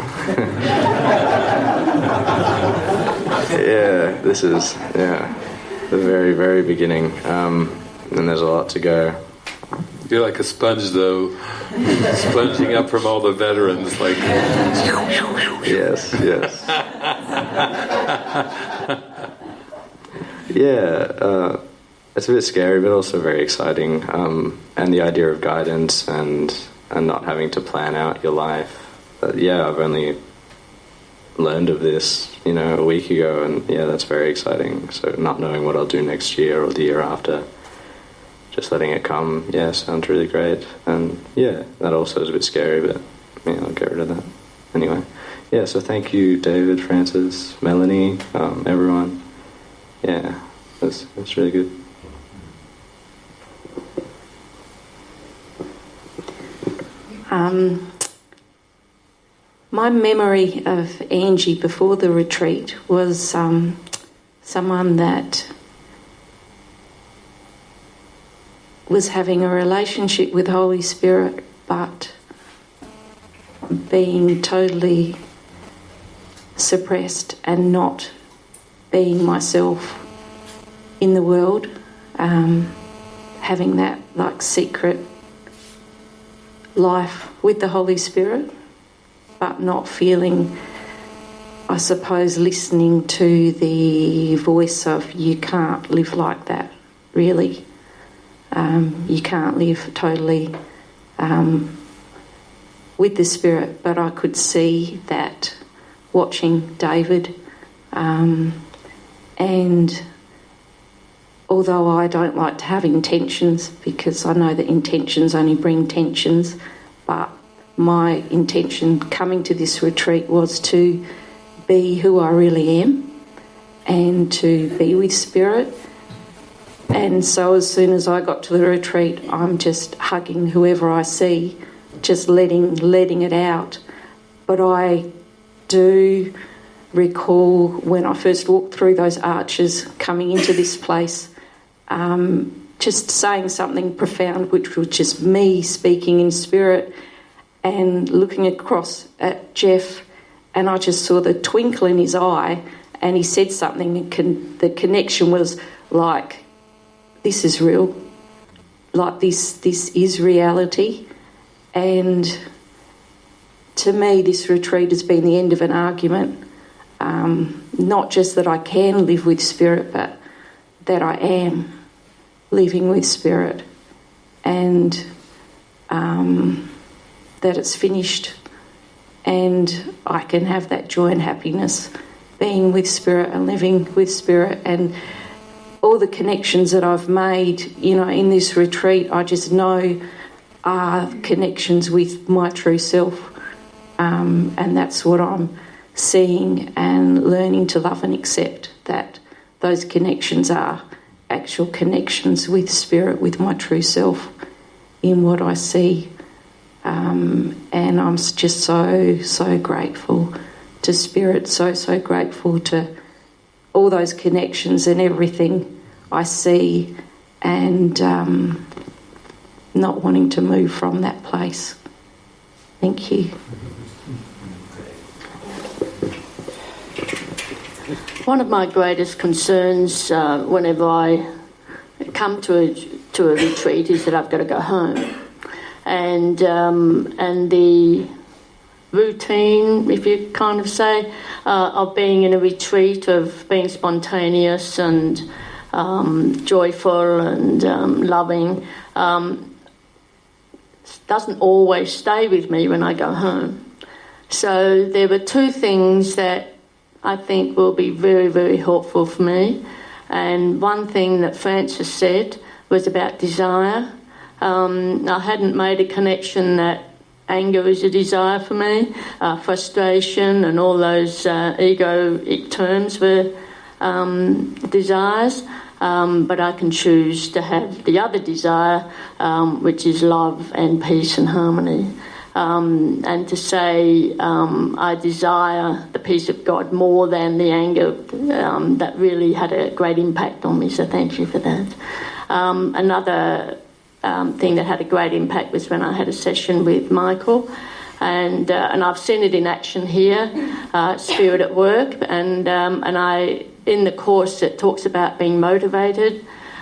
yeah, this is yeah the very very beginning, um, and there's a lot to go. You're like a sponge, though, sponging up from all the veterans. Like, yes, yes. yeah, uh, it's a bit scary, but also very exciting. Um, and the idea of guidance and and not having to plan out your life. Uh, yeah, I've only learned of this, you know, a week ago, and yeah, that's very exciting. So not knowing what I'll do next year or the year after just letting it come, yeah, sounds really great. And yeah, that also is a bit scary, but yeah, I'll get rid of that. Anyway, yeah, so thank you, David, Frances, Melanie, um, everyone. Yeah, that's, that's really good. Um, my memory of Angie before the retreat was um, someone that was having a relationship with Holy Spirit, but being totally suppressed and not being myself in the world, um, having that like secret life with the Holy Spirit, but not feeling, I suppose, listening to the voice of you can't live like that, really. Um, you can't live totally um, with the Spirit, but I could see that watching David um, and although I don't like to have intentions because I know that intentions only bring tensions, but my intention coming to this retreat was to be who I really am and to be with Spirit. And so as soon as I got to the retreat, I'm just hugging whoever I see, just letting letting it out. But I do recall when I first walked through those arches coming into this place, um, just saying something profound, which was just me speaking in spirit and looking across at Jeff, and I just saw the twinkle in his eye, and he said something, and con- the connection was like, this is real, like this, this is reality, and to me, this retreat has been the end of an argument. Um, not just that I can live with spirit, but that I am living with spirit, and um, that it's finished, and I can have that joy and happiness being with spirit and living with spirit, and all the connections that I've made, you know, in this retreat, I just know are connections with my true self. Um, and that's what I'm seeing and learning to love and accept that those connections are actual connections with spirit, with my true self in what I see. Um, and I'm just so, so grateful to spirit, so, so grateful to all those connections and everything I see, and um, not wanting to move from that place. Thank you. One of my greatest concerns uh, whenever I come to a, to a retreat is that I've got to go home. And, um, and the routine, if you kind of say, uh, of being in a retreat, of being spontaneous and um, joyful and um, loving, um, doesn't always stay with me when I go home. So there were two things that I think will be very, very helpful for me. And one thing that Frances said was about desire. Um, I hadn't made a connection that anger is a desire for me, uh, frustration, and all those uh, egoic terms were um, desires. Um, but I can choose to have the other desire, um, which is love and peace and harmony. Um, and to say um, I desire the peace of God more than the anger, um, that really had a great impact on me. So thank you for that. Another um, thing that had a great impact was when I had a session with Michael. And, uh, and I've seen it in action here, uh, Spirit at Work, and, um, and I, in the course it talks about being motivated,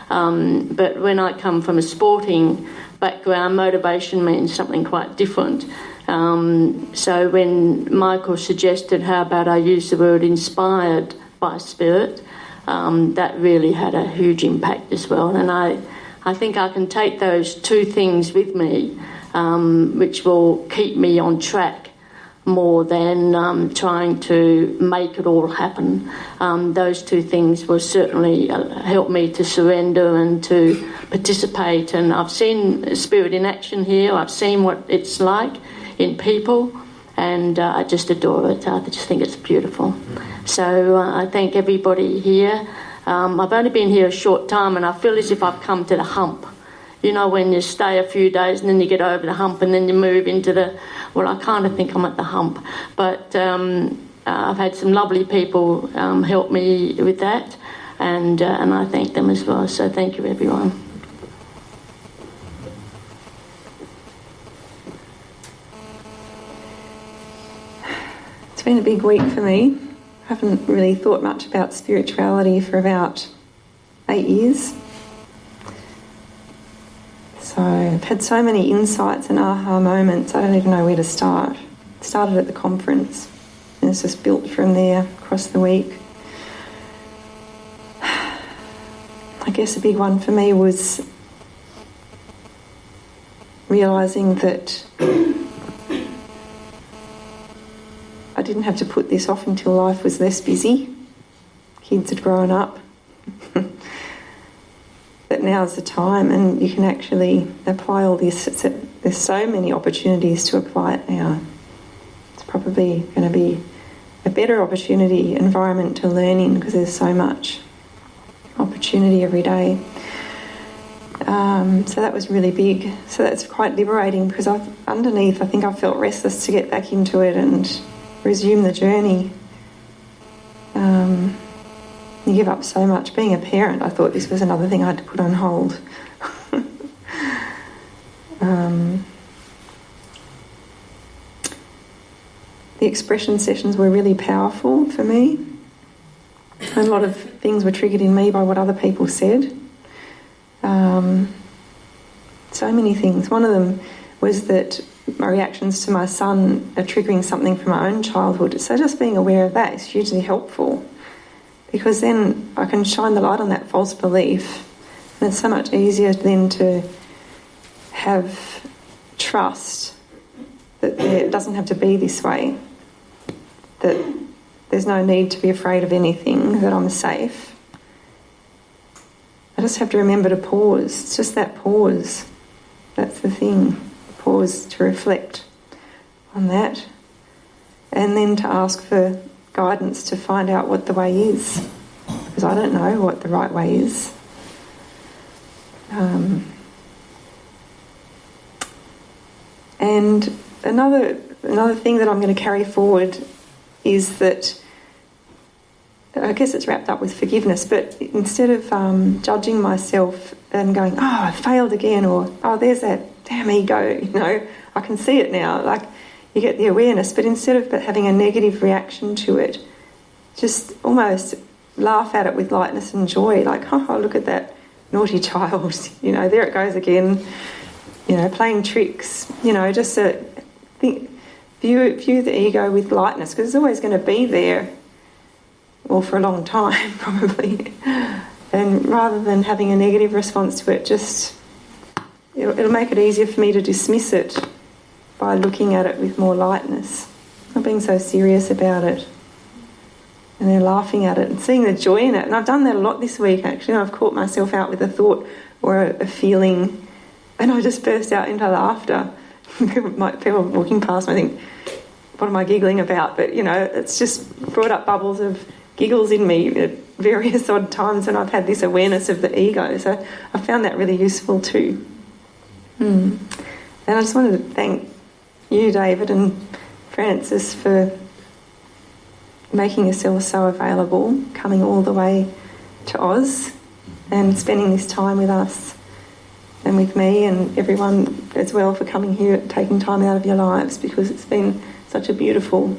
but when I come from a sporting background, motivation means something quite different. Um, so when Michael suggested how about I use the word inspired by spirit, um, that really had a huge impact as well. And I, I think I can take those two things with me, um, which will keep me on track more than um, trying to make it all happen. Um, those two things will certainly uh, help me to surrender and to participate. And I've seen spirit in action here, I've seen what it's like in people, and uh, I just adore it. I just think it's beautiful. So uh, I thank everybody here. Um, I've only been here a short time, and I feel as if I've come to the hump. You know, when you stay a few days and then you get over the hump and then you move into the, well, I kind of think I'm at the hump. But um, uh, I've had some lovely people um, help me with that, and, uh, and I thank them as well. So thank you, everyone. It's been a big week for me. I haven't really thought much about spirituality for about eight years. So I've had so many insights and aha moments, I don't even know where to start. started at the conference and it's just built from there across the week. I guess a big one for me was realising that I didn't have to put this off until life was less busy. Kids had grown up. But now's the time, and you can actually apply all this. A, there's so many opportunities to apply it now. It's probably going to be a better opportunity environment to learn in because there's so much opportunity every day. Um, so that was really big. So that's quite liberating because I've, underneath, I think I felt restless to get back into it and resume the journey. Um, you give up so much. Being a parent, I thought this was another thing I had to put on hold. um, the expression sessions were really powerful for me. A lot of things were triggered in me by what other people said. Um, so many things. One of them was that my reactions to my son are triggering something from my own childhood. So just being aware of that is hugely helpful because then I can shine the light on that false belief. And it's so much easier then to have trust that it doesn't have to be this way, that there's no need to be afraid of anything, that I'm safe. I just have to remember to pause. It's just that pause. That's the thing. Pause to reflect on that. And then to ask for guidance to find out what the way is. Because I don't know what the right way is. Um, and another another thing that I'm going to carry forward is that I guess it's wrapped up with forgiveness, but instead of um, judging myself and going, oh, I failed again, or oh, there's that damn ego, you know, I can see it now. Like you get the awareness, but instead of having a negative reaction to it, just almost laugh at it with lightness and joy, like, oh, look at that naughty child, you know, there it goes again, you know, playing tricks, you know, just think, view, view the ego with lightness because it's always going to be there well, for a long time, probably. and rather than having a negative response to it, just it'll, it'll, make it easier for me to dismiss it by looking at it with more lightness, not being so serious about it. And then laughing at it and seeing the joy in it. And I've done that a lot this week actually. I've caught myself out with a thought or a, a feeling, and I just burst out into laughter. people walking past me think, what am I giggling about? But you know, it's just brought up bubbles of giggles in me at various odd times when I've had this awareness of the ego. So I found that really useful too. Hmm. And I just wanted to thank you, David, and Frances for making yourselves so available, coming all the way to Oz and spending this time with us and with me and everyone as well for coming here, taking time out of your lives because it's been such a beautiful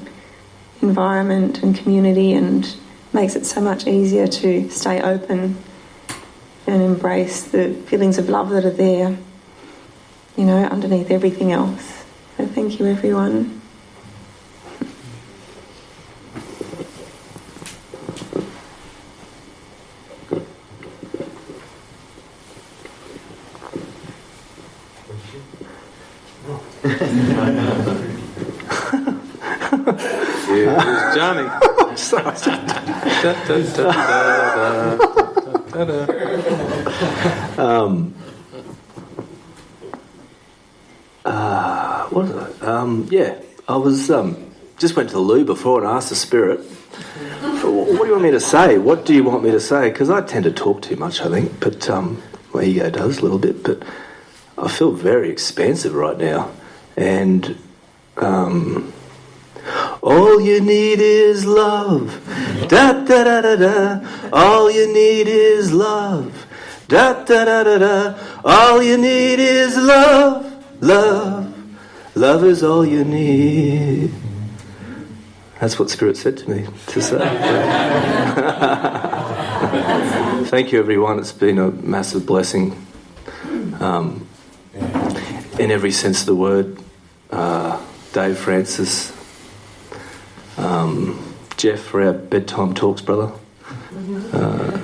environment and community and makes it so much easier to stay open and embrace the feelings of love that are there, you know, underneath everything else. So thank you, everyone. Here's Johnny. um, uh, what was? Um, yeah, I was um, just went to the loo before and asked the spirit, "What do you want me to say? What do you want me to say?" Because I tend to talk too much, I think, but um, my ego does a little bit. But I feel very expansive right now, and um, all you need is love. Da da da da da. All you need is love. Da da da da da. All you need is love. Love. Love is all you need. That's what Spirit said to me to say. Thank you, everyone. It's been a massive blessing um, in every sense of the word. Uh, Dave Frances, um, Jeff for our bedtime talks, brother. Uh,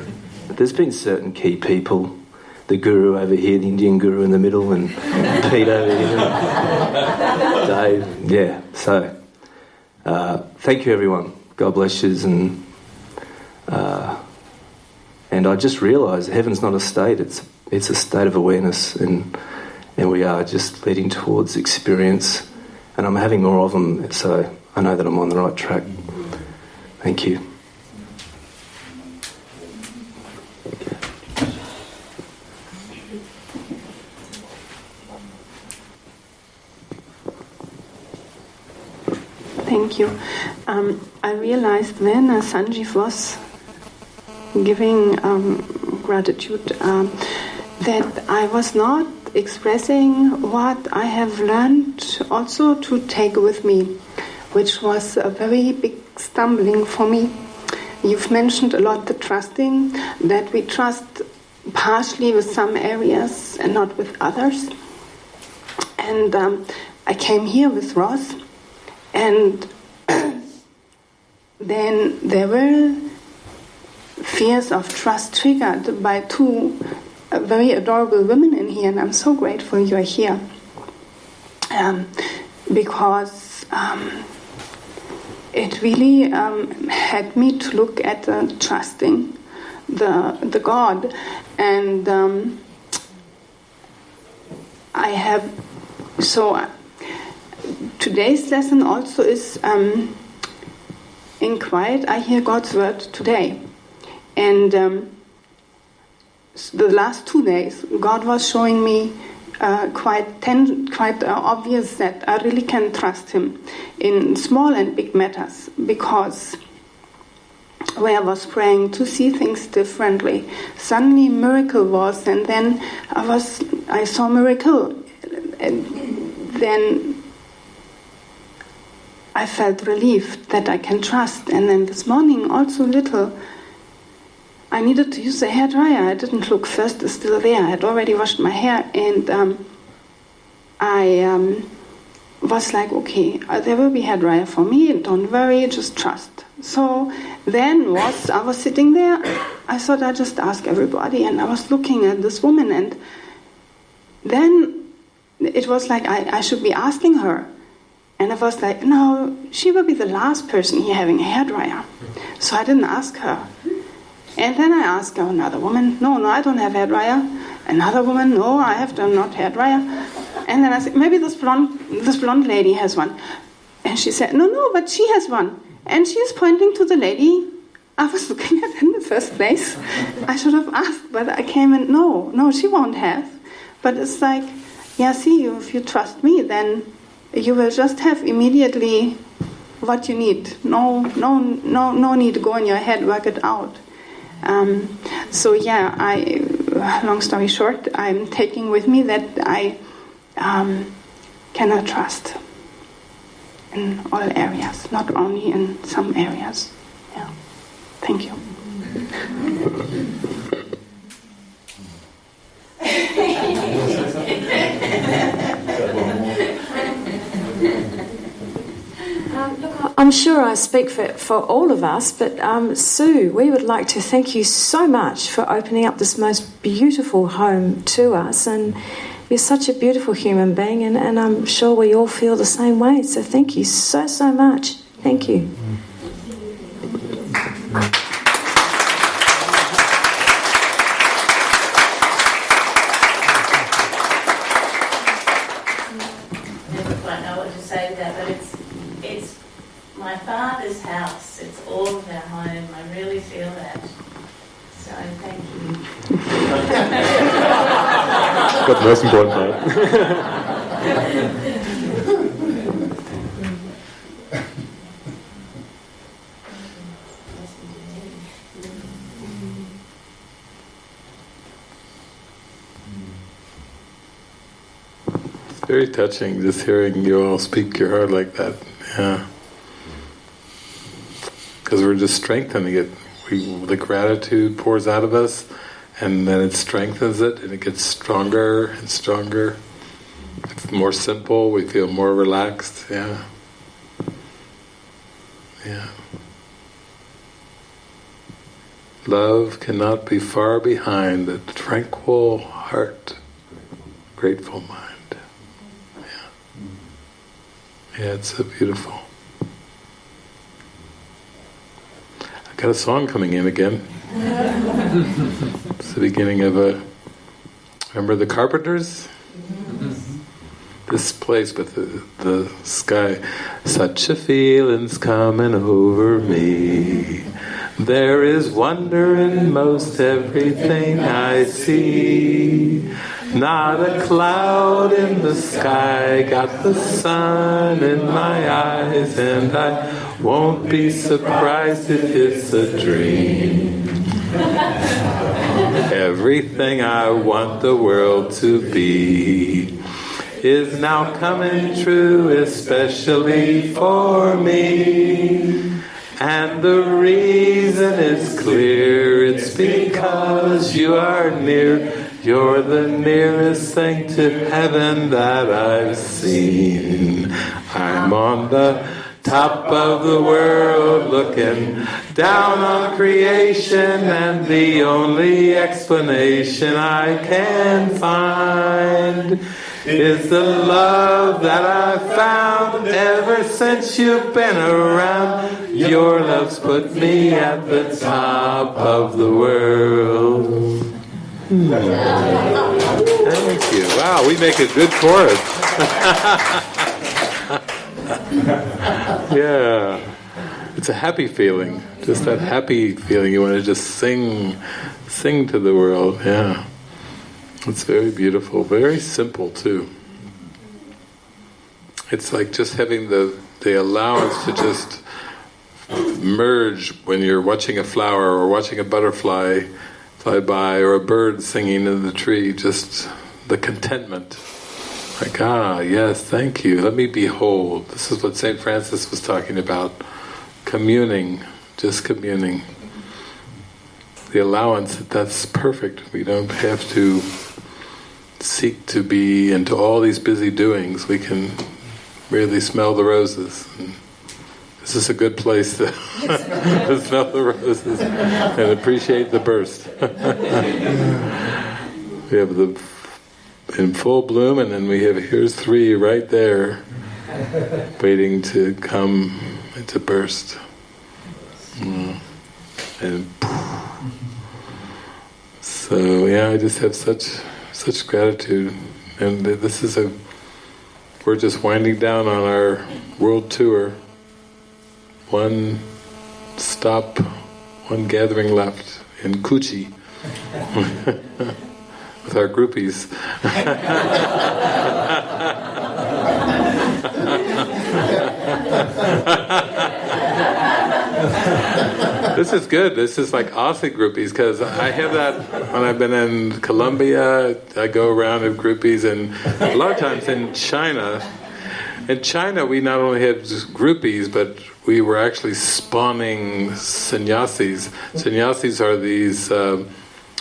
there's been certain key people, the guru over here, the Indian guru in the middle, and Pete over here, Dave. Yeah, so uh, thank you, everyone. God bless you, and uh, and I just realised heaven's not a state; it's it's a state of awareness, and and we are just leading towards experience. And I'm having more of them, so I know that I'm on the right track. Thank you. Thank you. Um, I realized when uh, Sanjeev was giving um, gratitude um, that I was not expressing what I have learned also to take with me, which was a very big stumbling for me. You've mentioned a lot the trusting, that we trust partially with some areas and not with others. And um, I came here with Ross, and then there were fears of trust triggered by two uh, very adorable women in here, and I'm so grateful you are here. Um, because um, it really um, had me to look at uh, trusting the, the God. And um, I have, so uh, today's lesson also is um, in quiet, I hear God's word today. And um, the last two days, God was showing me uh, quite ten, quite uh, obvious that I really can trust Him in small and big matters because where I was praying to see things differently, suddenly miracle was, and then I was I saw miracle, and then I felt relieved that I can trust, and then this morning also little. I needed to use a hair dryer. I didn't look first; it's still there. I had already washed my hair, and um, I um, was like, "Okay, uh, there will be hair dryer for me. Don't worry, just trust." So then, was I was sitting there? I thought I just ask everybody, and I was looking at this woman, and then it was like I, I should be asking her. And I was like, no, she will be the last person here having a hairdryer. So I didn't ask her. And then I asked oh, another woman, no, no, I don't have hairdryer. Another woman, no, I have done not hairdryer. And then I said, maybe this blonde, this blonde lady has one. And she said, no, no, but she has one. And she is pointing to the lady I was looking at in the first place. I should have asked, but I came and no, no, she won't have. But it's like, yeah, see, if you trust me, then you will just have immediately what you need. No, no, no, no need to go in your head, work it out. Um, so yeah, I. Long story short, I'm taking with me that I um, cannot trust in all areas, not only in some areas. Yeah. Thank you. I'm sure I speak for, for all of us, but um, Sue, we would like to thank you so much for opening up this most beautiful home to us. And you're such a beautiful human being, and, and I'm sure we all feel the same way. So thank you so, so much. Thank you. never quite know what to say to that, but it's it's my father's house. It's all of our home. I really feel that. So thank you. Got the most important It's very touching just hearing you all speak your heart like that. Yeah. Because we're just strengthening it. We, the gratitude pours out of us, and then it strengthens it, and it gets stronger and stronger. It's more simple. We feel more relaxed. Yeah. Yeah. Love cannot be far behind the tranquil heart, grateful mind. Yeah, it's so beautiful. I got a song coming in again. it's the beginning of a Remember the Carpenters? This place with the, the sky. Such a feeling's coming over me. There is wonder in most everything I see. Not a cloud in the sky, got the sun in my eyes, and I won't be surprised if it's a dream. Everything I want the world to be is now coming true, especially for me. And the reason is clear, it's because you are near. You're the nearest thing to heaven that I've seen. I'm on the top of the world looking down on creation, and the only explanation I can find is the love that I've found ever since you've been around. Your love's put me at the top of the world. Thank you. Wow, we make a good chorus. yeah. It's a happy feeling. Just that happy feeling. You want to just sing, sing to the world. Yeah. It's very beautiful. Very simple too. It's like just having the the allowance to just merge when you're watching a flower or watching a butterfly fly by or a bird singing in the tree. Just the contentment. Like, ah, yes, thank you. Let me behold. This is what St. Francis was talking about. Communing, just communing. The allowance that that's perfect. We don't have to seek to be into all these busy doings. We can really smell the roses. This is a good place to, to smell the roses and appreciate the burst. we have the in full bloom, and then we have here's three right there, waiting to come to burst. Mm. And so yeah, I just have such such gratitude, and this is a we're just winding down on our world tour. One stop, one gathering left in Coogee with our groupies. this is good. This is like Aussie groupies because I have that when I've been in Colombia. I go around with groupies, and a lot of times in China. In China, we not only had groupies, but we were actually spawning sannyasis. Sannyasis are these uh,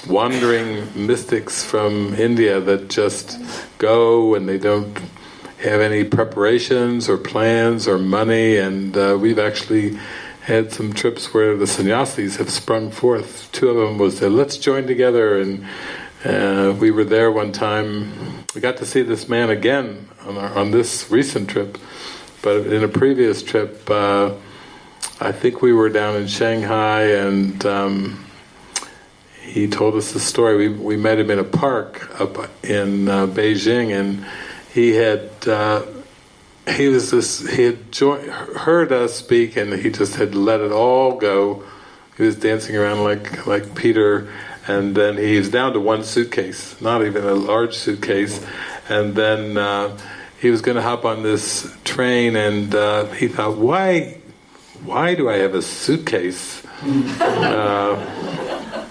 wandering mystics from India that just go and they don't have any preparations or plans or money, and uh, we've actually had some trips where the sannyasis have sprung forth. Two of them was said, let's join together, and uh, we were there one time. We got to see this man again on, our, on this recent trip, but in a previous trip, uh, I think we were down in Shanghai, and um, he told us the story. We we met him in a park up in uh, Beijing, and he had uh, he was this he had joined, heard us speak and he just had let it all go he was dancing around like like Peter and then he was down to one suitcase not even a large suitcase and then uh, he was going to hop on this train and uh, he thought why why do I have a suitcase uh,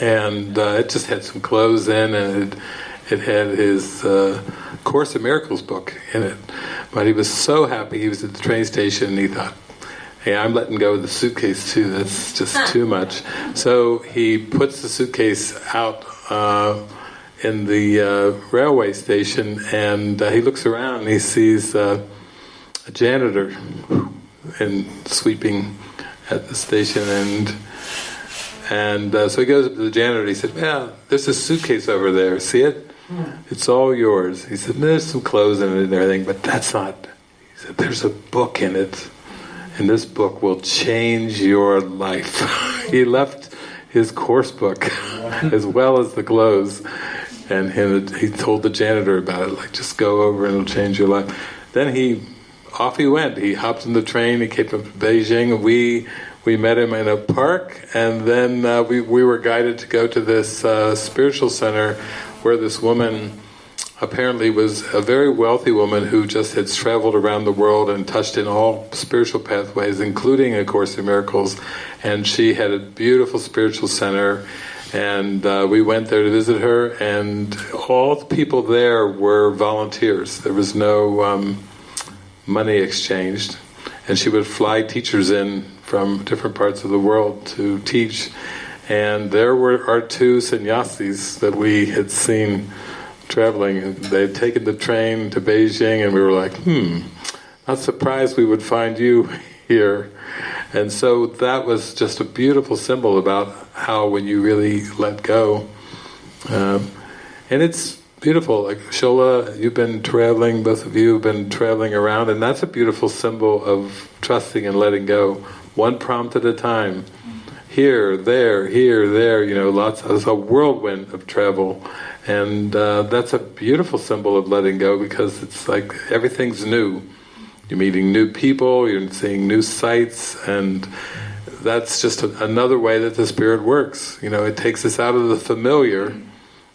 and uh, it just had some clothes in and it, it had his uh, Course in Miracles book in it. But he was so happy he was at the train station and he thought, hey, I'm letting go of the suitcase too, that's just too much. So he puts the suitcase out uh, in the uh, railway station and uh, he looks around and he sees uh, a janitor and sweeping at the station and and uh, so he goes up to the janitor and he said, yeah, there's a suitcase over there, see it? It's all yours. He said, there's some clothes in it and everything, but that's not... He said, there's a book in it, and this book will change your life. he left his course book, as well as the clothes, and him, he told the janitor about it, like just go over and it'll change your life. Then he, off he went. He hopped in the train. He came to Beijing. We we met him in a park, and then uh, we we were guided to go to this uh, spiritual center where this woman apparently was a very wealthy woman who just had traveled around the world and touched in all spiritual pathways, including A Course in Miracles, and she had a beautiful spiritual center and uh, we went there to visit her and all the people there were volunteers. There was no um, money exchanged and she would fly teachers in from different parts of the world to teach and there were our two sannyasis that we had seen traveling. They had taken the train to Beijing and we were like, hmm, not surprised we would find you here. And so that was just a beautiful symbol about how when you really let go. Um, and it's beautiful, like Shola, you've been traveling, both of you have been traveling around, and that's a beautiful symbol of trusting and letting go, one prompt at a time. Here, there, here, there, you know, lots, of, a whirlwind of travel. And uh, that's a beautiful symbol of letting go because it's like everything's new. You're meeting new people, you're seeing new sights, and that's just a, another way that the Spirit works. You know, it takes us out of the familiar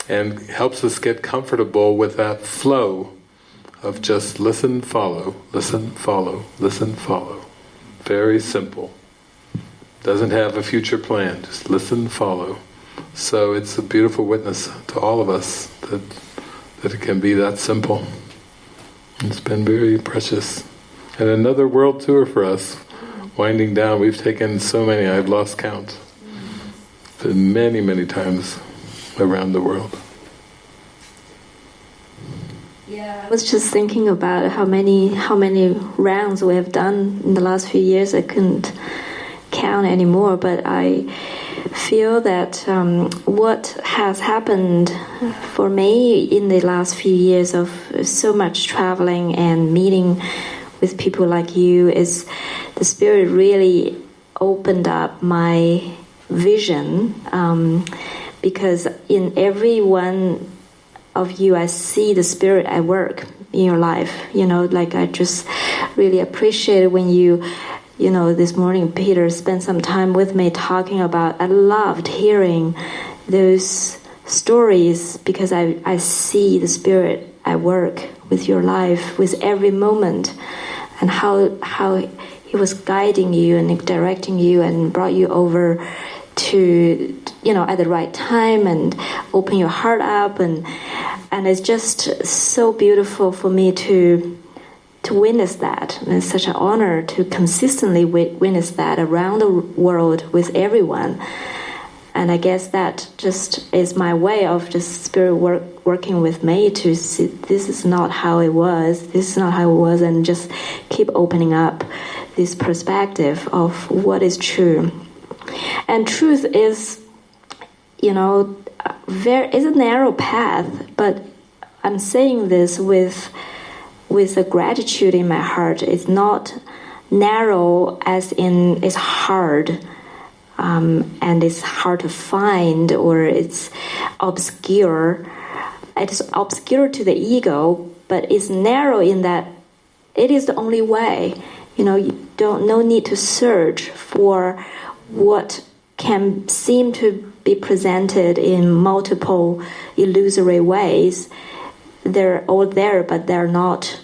and helps us get comfortable with that flow of just listen, follow, listen, follow, listen, follow. Very simple. Doesn't have a future plan, just listen, follow. So it's a beautiful witness to all of us that that it can be that simple. It's been very precious. And another world tour for us, winding down. We've taken so many, I've lost count. Many, many times around the world. Yeah, I was just thinking about how many how many rounds we have done in the last few years. I couldn't count anymore, but I feel that um, what has happened for me in the last few years of so much traveling and meeting with people like you is the spirit really opened up my vision um, because in every one of you I see the spirit at work in your life. You know like I just really appreciate when you you know this morning Peter spent some time with me talking about I loved hearing those stories because I, I see the spirit at work with your life with every moment and how how he was guiding you and directing you and brought you over to you know at the right time and open your heart up. And and it's just so beautiful for me to to witness that. And it's such an honor to consistently witness that around the world with everyone and I guess that just is my way of just spirit work, working with me to see this is not how it was, this is not how it was, and just keep opening up this perspective of what is true. And truth is, you know, there is a narrow path, but I'm saying this with with a gratitude in my heart. It's not narrow as in it's hard um, and it's hard to find or it's obscure. It's obscure to the ego, but it's narrow in that it is the only way. You know, you don't no need to search for what can seem to be presented in multiple illusory ways. They're all there, but they're not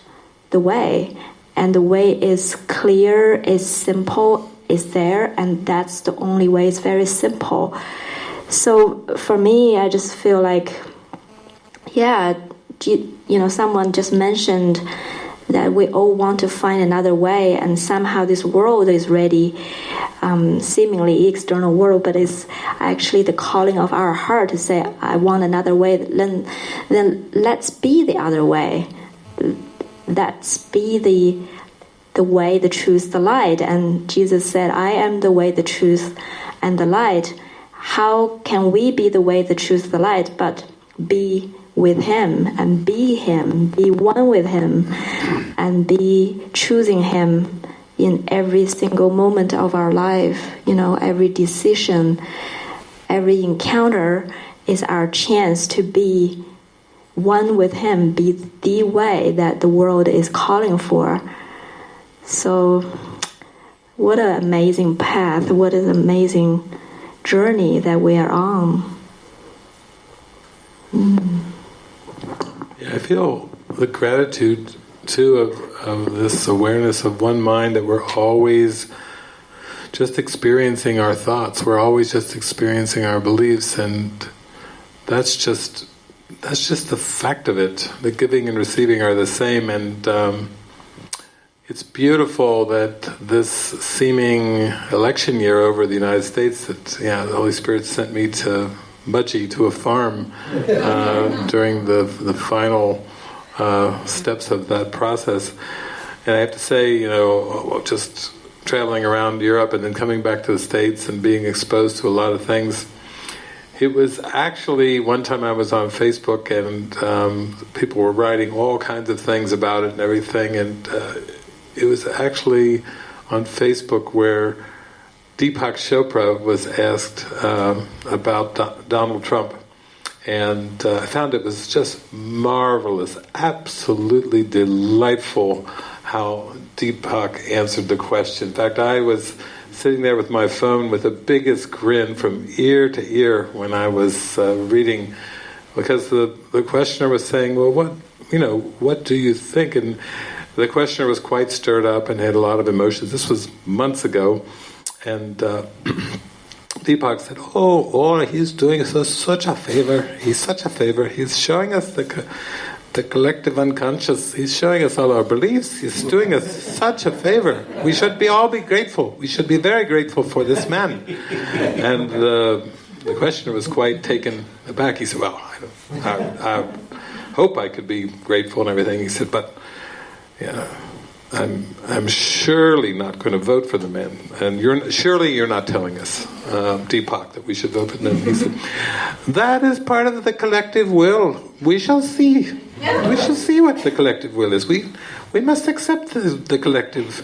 the way. And the way is clear, is simple, is there, and that's the only way. It's very simple. So for me, I just feel like, yeah, you, you know, someone just mentioned that we all want to find another way, and somehow this world is ready, um, seemingly external world, but it's actually the calling of our heart to say, "I want another way." Then, then let's be the other way. Let's be the the way, the truth, the light. And Jesus said, I am the way, the truth, and the light. How can we be the way, the truth, the light, but be with Him and be Him, be one with Him, and be choosing Him in every single moment of our life? You know, every decision, every encounter is our chance to be one with Him be the way that the world is calling for. So, what an amazing path! What an amazing journey that we are on. Mm. Yeah, I feel the gratitude too of, of this awareness of one mind that we're always just experiencing our thoughts. We're always just experiencing our beliefs, and that's just that's just the fact of it. The giving and receiving are the same, and um, it's beautiful that this seeming election year over the United States that yeah the Holy Spirit sent me to Mudgee to a farm uh, during the the final uh, steps of that process. And I have to say, you know, just traveling around Europe and then coming back to the States and being exposed to a lot of things. It was actually one time I was on Facebook and um, people were writing all kinds of things about it and everything, and uh, it was actually on Facebook where Deepak Chopra was asked um, about Do- Donald Trump. And uh, I found it was just marvelous, absolutely delightful how Deepak answered the question. In fact, I was sitting there with my phone with the biggest grin from ear to ear when I was uh, reading, because the, the questioner was saying, well, what, you know, what do you think? And the questioner was quite stirred up and had a lot of emotions. This was months ago, and uh, Deepak said, "Oh, oh, he's doing us such a favor. He's such a favor. He's showing us the the collective unconscious. He's showing us all our beliefs. He's doing us such a favor. We should be all be grateful. We should be very grateful for this man." And the the questioner was quite taken aback. He said, "Well, I, I, I hope I could be grateful and everything." He said, "But." Yeah, I'm I'm surely not going to vote for the man, and you're surely you're not telling us, uh, Deepak, that we should vote for them. He said, "That is part of the collective will. We shall see. We shall see what the collective will is. We we must accept the, the collective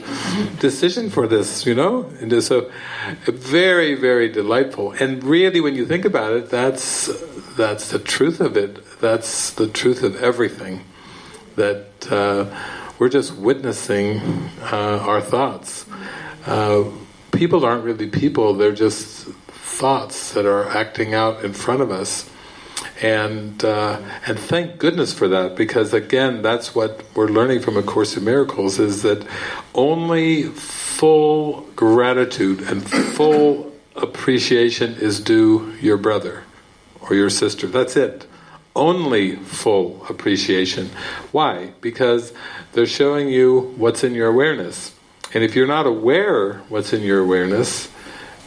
decision for this. You know, and so very very delightful. And really, when you think about it, that's that's the truth of it. That's the truth of everything. That." Uh, we're just witnessing uh, our thoughts. Uh, people aren't really people, they're just thoughts that are acting out in front of us. And uh, and thank goodness for that, because again, that's what we're learning from A Course in Miracles, is that only full gratitude and full appreciation is due your brother or your sister. That's it. Only full appreciation. Why? Because they're showing you what's in your awareness. And if you're not aware what's in your awareness,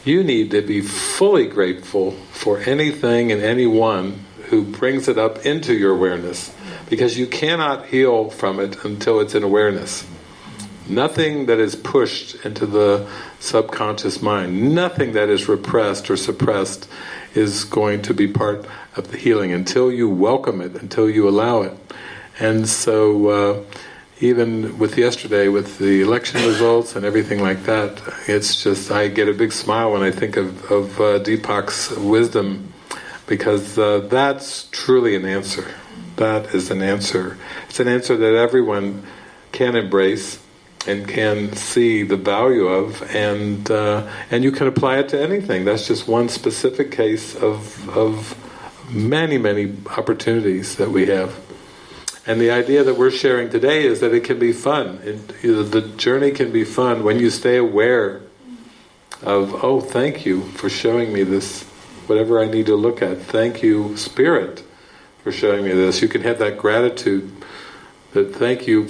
you need to be fully grateful for anything and anyone who brings it up into your awareness. Because you cannot heal from it until it's in awareness. Nothing that is pushed into the subconscious mind, nothing that is repressed or suppressed is going to be part of the healing until you welcome it, until you allow it. And so, uh, even with yesterday, with the election results and everything like that, it's just, I get a big smile when I think of, of uh, Deepak's wisdom because uh, that's truly an answer. That is an answer. It's an answer that everyone can embrace and can see the value of, and uh, and you can apply it to anything. That's just one specific case of of many many opportunities that we have. And the idea that we're sharing today is that it can be fun. It, the journey can be fun when you stay aware of, oh, thank you for showing me this, whatever I need to look at. Thank you, Spirit, for showing me this. You can have that gratitude that thank you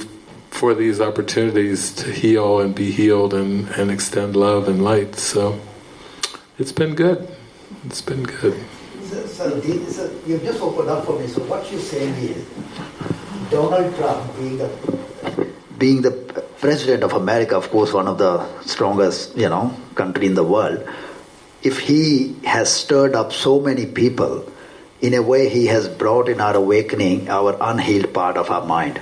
for these opportunities to heal and be healed and, and extend love and light. So it's been good. It's been good. So, so, you've just opened up for me. So what you're saying is Donald Trump being the being the president of America, of course, one of the strongest, you know, country in the world. If he has stirred up so many people, in a way, he has brought in our awakening our unhealed part of our mind.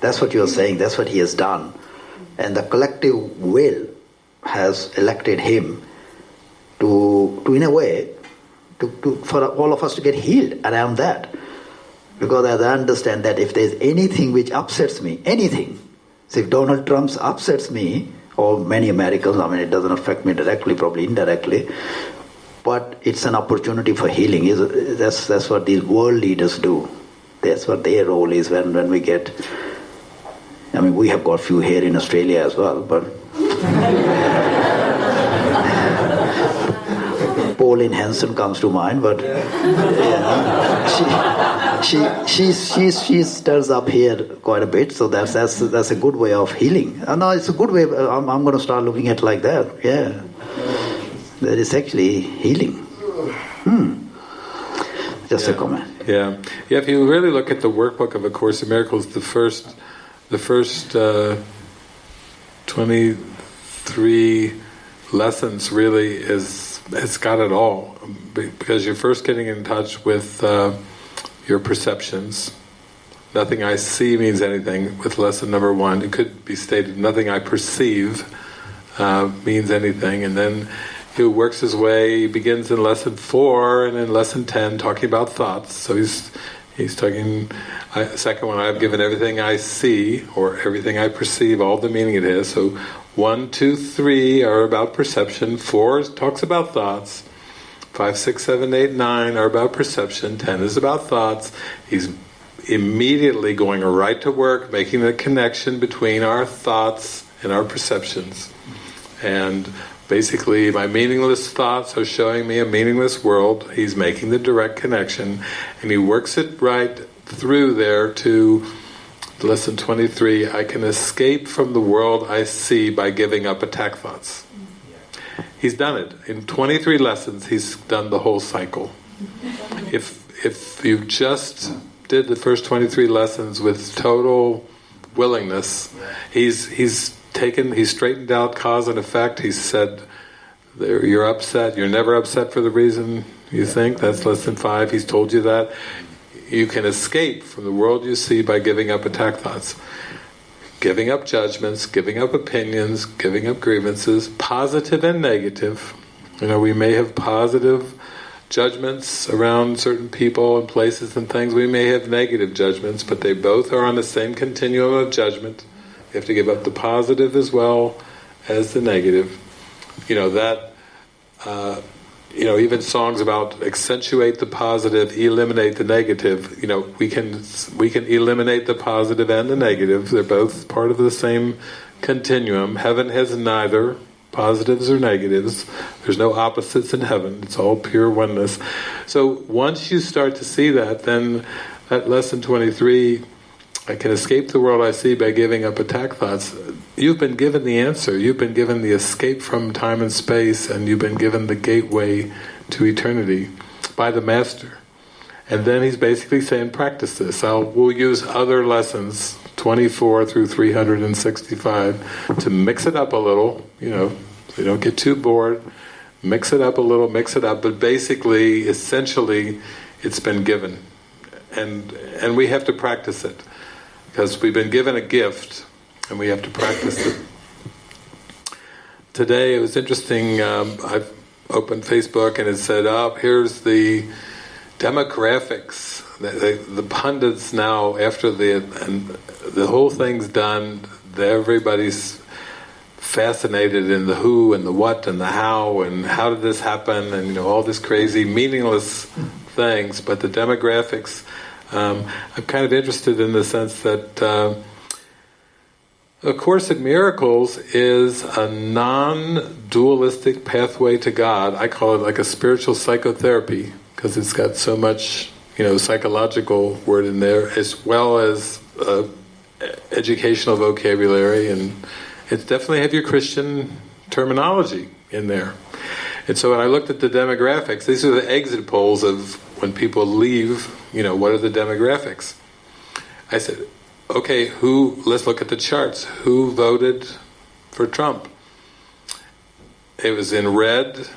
That's what you're saying. That's what he has done, and the collective will has elected him to, to in a way, to, to for all of us to get healed around that. Because as I understand that if there's anything which upsets me, anything, so if Donald Trump upsets me, or many Americans, I mean, it doesn't affect me directly, probably indirectly, but it's an opportunity for healing. Is that's, that's what these world leaders do. That's what their role is when, when we get. I mean, we have got few here in Australia as well, but. Pauline Hanson comes to mind, but know, she, she, she, she, she turns up here quite a bit, so that's, that's, that's a good way of healing. Uh, no, it's a good way, I'm, I'm going to start looking at it like that, yeah. That is actually healing. Hmm. Just yeah. a comment. Yeah, yeah. If you really look at the workbook of A Course in Miracles, the first, the first uh, twenty-three lessons really is it's got it all because you're first getting in touch with uh, your perceptions. Nothing I see means anything. With lesson number one, it could be stated, nothing I perceive uh, means anything, and then he works his way, he begins in lesson four and in lesson ten talking about thoughts. So he's he's talking, I, second one, I've given everything I see, or everything I perceive, all the meaning it has. So one, two, three are about perception, four talks about thoughts, five, six, seven, eight, nine are about perception, ten is about thoughts. He's immediately going right to work, making the connection between our thoughts and our perceptions. And basically my meaningless thoughts are showing me a meaningless world. He's making the direct connection and he works it right through there to lesson 23, I can escape from the world I see by giving up attack thoughts. He's done it. In 23 lessons he's done the whole cycle. If if you just did the first 23 lessons with total willingness, he's he's taken, straightened out cause and effect. He said, "You're upset. You're never upset for the reason you think." That's less than five. He's told you that you can escape from the world you see by giving up attack thoughts, giving up judgments, giving up opinions, giving up grievances, positive and negative. You know, we may have positive judgments around certain people and places and things. We may have negative judgments, but they both are on the same continuum of judgment. Have to give up the positive as well as the negative. You know, that, uh, you know, even songs about accentuate the positive, eliminate the negative, you know, we can, we can eliminate the positive and the negative. They're both part of the same continuum. Heaven has neither positives or negatives. There's no opposites in heaven. It's all pure oneness. So once you start to see that, then that lesson 23 I can escape the world I see by giving up attack thoughts. You've been given the answer. You've been given the escape from time and space, and you've been given the gateway to eternity by the Master. And then he's basically saying, practice this. I'll, we'll use other lessons, 24 through 365, to mix it up a little, you know, so you don't get too bored. Mix it up a little, mix it up, but basically, essentially, it's been given. And, and we have to practice it because we've been given a gift and we have to practice it. Today it was interesting, um, I've opened Facebook and it said, oh, here's the demographics. The, the, the, pundits now, after the the whole thing's done, everybody's fascinated in the who and the what and the how and how did this happen and you know all this crazy meaningless things, but the demographics um, I'm kind of interested in the sense that uh, A Course in Miracles is a non-dualistic pathway to God. I call it like a spiritual psychotherapy because it's got so much, you know, psychological word in there as well as uh, educational vocabulary and it's definitely have your Christian terminology in there. And so when I looked at the demographics, these are the exit polls of when people leave, you know, what are the demographics? I said, okay, who, let's look at the charts. Who voted for Trump? It was in red,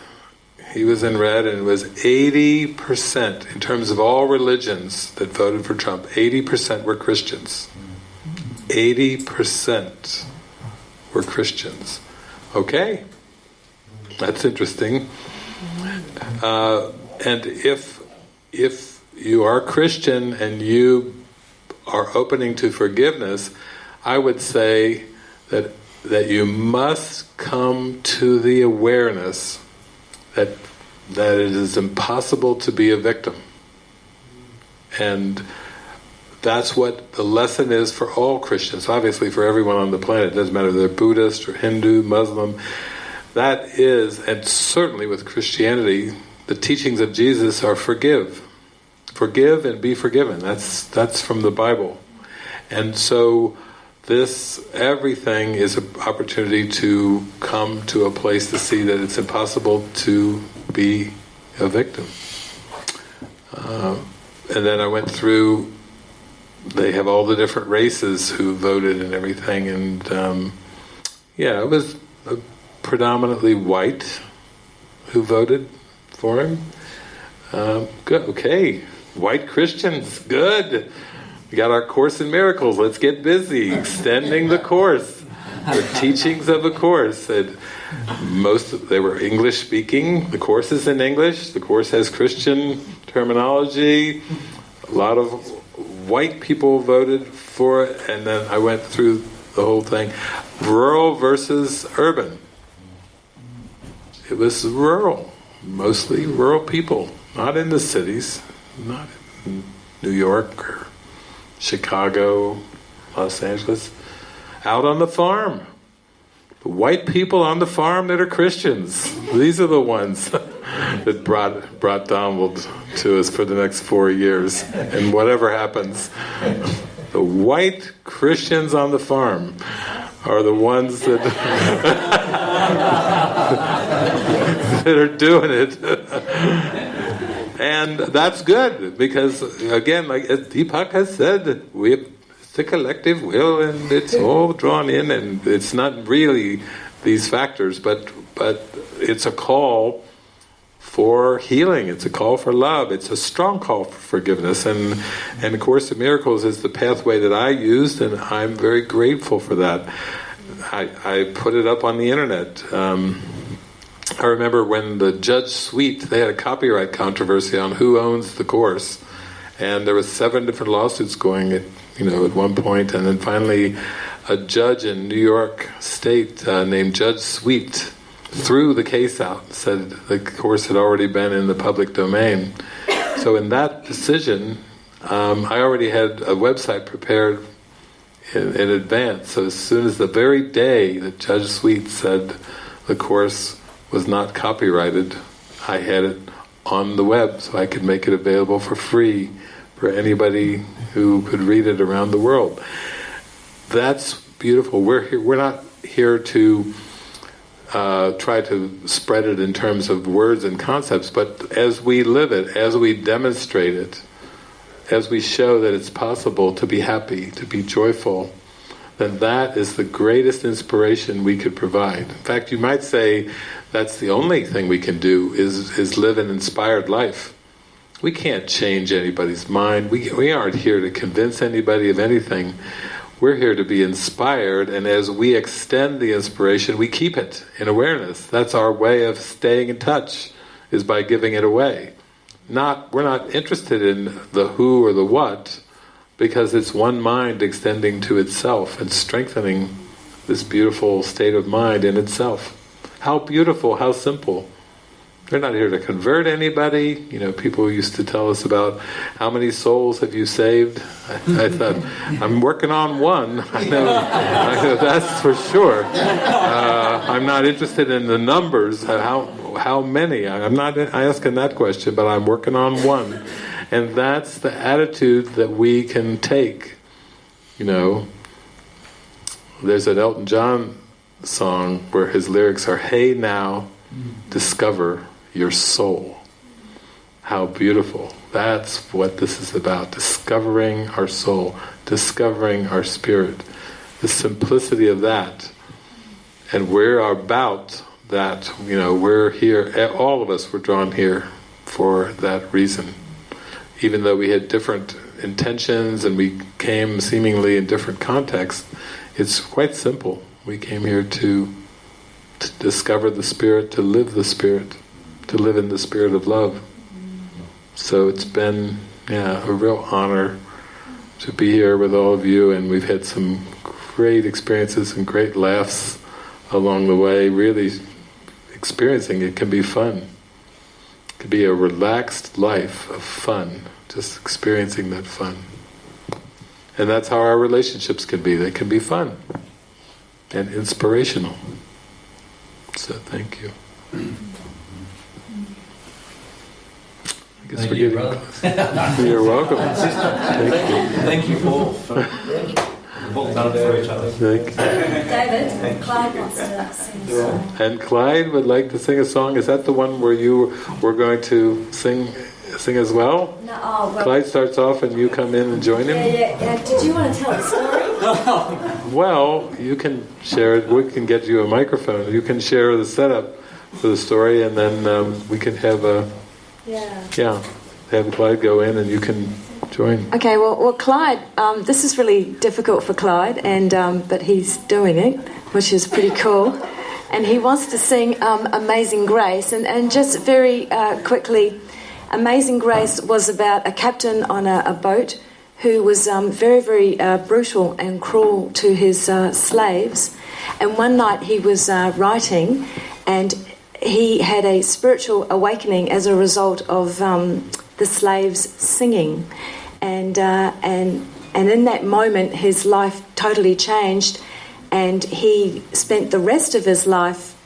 he was in red, and it was 80% in terms of all religions that voted for Trump, 80% were Christians. 80% were Christians. Okay, that's interesting. Uh, and if if you are Christian and you are opening to forgiveness, I would say that that you must come to the awareness that that it is impossible to be a victim. And that's what the lesson is for all Christians, obviously for everyone on the planet, it doesn't matter if they're Buddhist or Hindu, Muslim. That is, and certainly with Christianity, the teachings of Jesus are forgive. Forgive and be forgiven. That's that's from the Bible. And so this everything is an opportunity to come to a place to see that it's impossible to be a victim. Uh, and then I went through. They have all the different races who voted and everything, and um, yeah, it was predominantly white who voted for him. Um, good. Okay, white Christians. Good. We got our Course in Miracles. Let's get busy extending the course, the teachings of the course. And most they were English speaking. The course is in English. The course has Christian terminology. A lot of white people voted for it, and then I went through the whole thing. Rural versus urban. It was rural, mostly rural people, not in the cities, not in New York or Chicago, Los Angeles, out on the farm. White people on the farm that are Christians. These are the ones that brought brought Donald to us for the next four years. And whatever happens, the white Christians on the farm are the ones that that are doing it. And that's good because, again, like as Deepak has said, we it's a collective will, and it's all drawn in, and it's not really these factors, but but it's a call for healing. It's a call for love. It's a strong call for forgiveness, and and Course of Miracles is the pathway that I used, and I'm very grateful for that. I, I put it up on the internet. Um, I remember when the Judge Sweet, they had a copyright controversy on who owns the course, and there was seven different lawsuits going at you know at one point, and then finally a judge in New York State uh, named Judge Sweet threw the case out, said the course had already been in the public domain. So in that decision, um, I already had a website prepared in, in advance. So as soon as the very day that Judge Sweet said the course was not copyrighted, I had it on the web so I could make it available for free for anybody who could read it around the world. That's beautiful. We're here, we're not here to uh, try to spread it in terms of words and concepts, but as we live it, as we demonstrate it, as we show that it's possible to be happy, to be joyful, then that is the greatest inspiration we could provide. In fact, you might say that's the only thing we can do is is live an inspired life. We can't change anybody's mind. We we aren't here to convince anybody of anything. We're here to be inspired, and as we extend the inspiration, we keep it in awareness. That's our way of staying in touch, is by giving it away. Not we're not interested in the who or the what, because it's one mind extending to itself and strengthening this beautiful state of mind in itself. How beautiful, how simple. They're not here to convert anybody. You know, people used to tell us about how many souls have you saved. I, I thought, I'm working on one. I know, I know that's for sure. Uh, I'm not interested in the numbers. How how many? I'm not asking that question, but I'm working on one, and that's the attitude that we can take. You know, there's an Elton John song where his lyrics are, Hey now, discover your soul. How beautiful. That's what this is about, discovering our soul, discovering our spirit, the simplicity of that. And we're about that, you know, we're here, all of us were drawn here for that reason. Even though we had different intentions and we came seemingly in different contexts, it's quite simple. We came here to, to discover the Spirit, to live the Spirit, to live in the Spirit of love. So it's been, Yeah, a real honor to be here with all of you, and we've had some great experiences and great laughs along the way. Really experiencing it can be fun. It can be a relaxed life of fun, just experiencing that fun. And that's how our relationships can be. They can be fun and inspirational. So thank you. I guess Thank we're you, getting brother. close. You're welcome. Thank you. Thank you, Paul. We've all for each other. Thank you. David, Clyde wants to sing a song. And Clyde would like to sing a song. Is that the one where you were going to sing sing as well? No, oh, well, Clyde starts off and you come in and join yeah, him? yeah, yeah. Did you want to tell the story? Well, you can share it. We can get you a microphone. You can share the setup for the story and then um, we can have a, Yeah. yeah, have Clyde go in and you can join. Okay, well, well Clyde, um, this is really difficult for Clyde, and um, but he's doing it, which is pretty cool. And he wants to sing um, Amazing Grace. And, and just very uh, quickly, Amazing Grace was about a captain on a, a boat who was um, very, very uh, brutal and cruel to his uh, slaves. And one night he was uh, writing, and he had a spiritual awakening as a result of um, the slaves singing. And, uh, and, and in that moment, his life totally changed, and he spent the rest of his life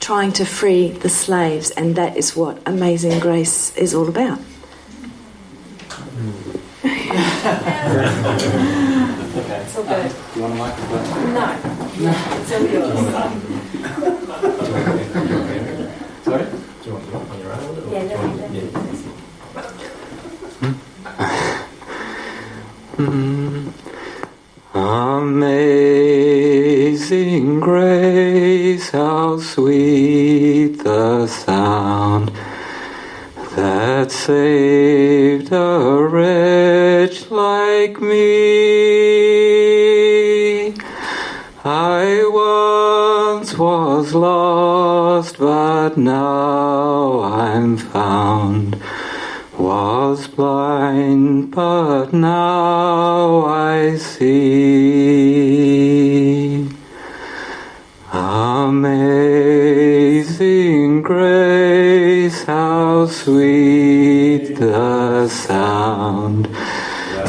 trying to free the slaves, and that is what Amazing Grace is all about. Okay. It's all good. Do you want a microphone? No. It's all yours. Sorry? Do you want to on your own? or- Yeah, let me- let me- hmm. Amazing grace, how sweet the sound that saved a wretch like me. I once was lost, but now I'm found. Was blind, but now I see. Amazing grace, sweet the sound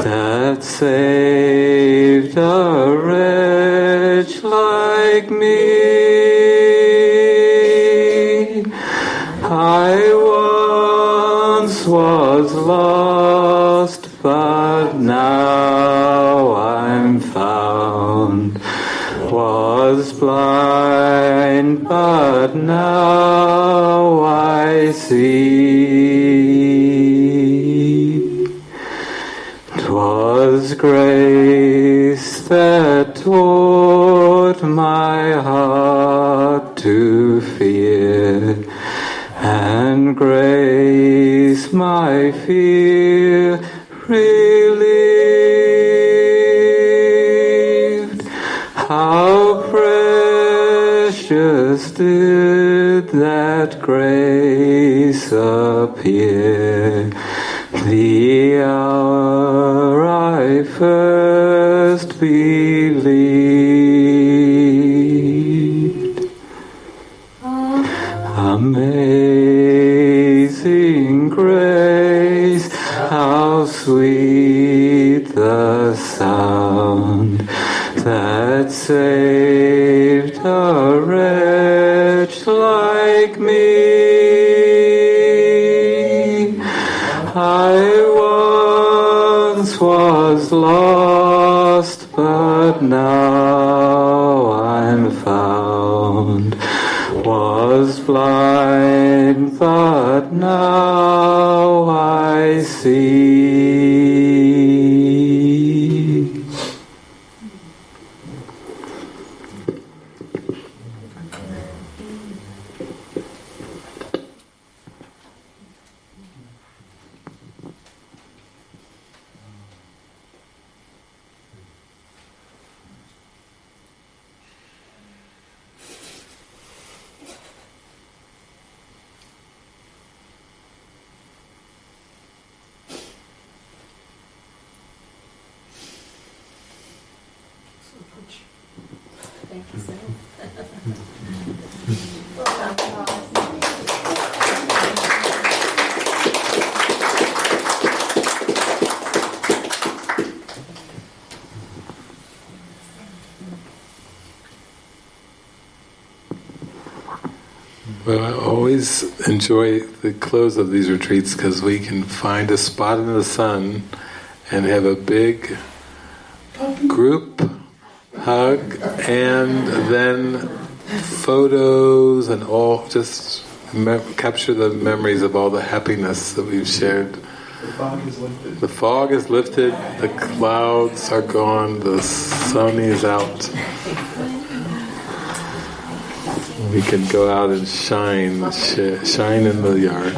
that saved a wretch like me. I once was lost, but now I'm found. Was blind, but now I see. Grace that taught my heart to fear, and grace my fear relieved. How precious did that grace appear the hour first believed. Amazing grace, how sweet the sound that saved blind, but now I see. Close of these retreats because we can find a spot in the sun and have a big group hug and then photos and all just capture the memories of all the happiness that we've shared. The fog is lifted. The fog is lifted, the clouds are gone, the sun is out. We can go out and shine, sh- shine in the yard.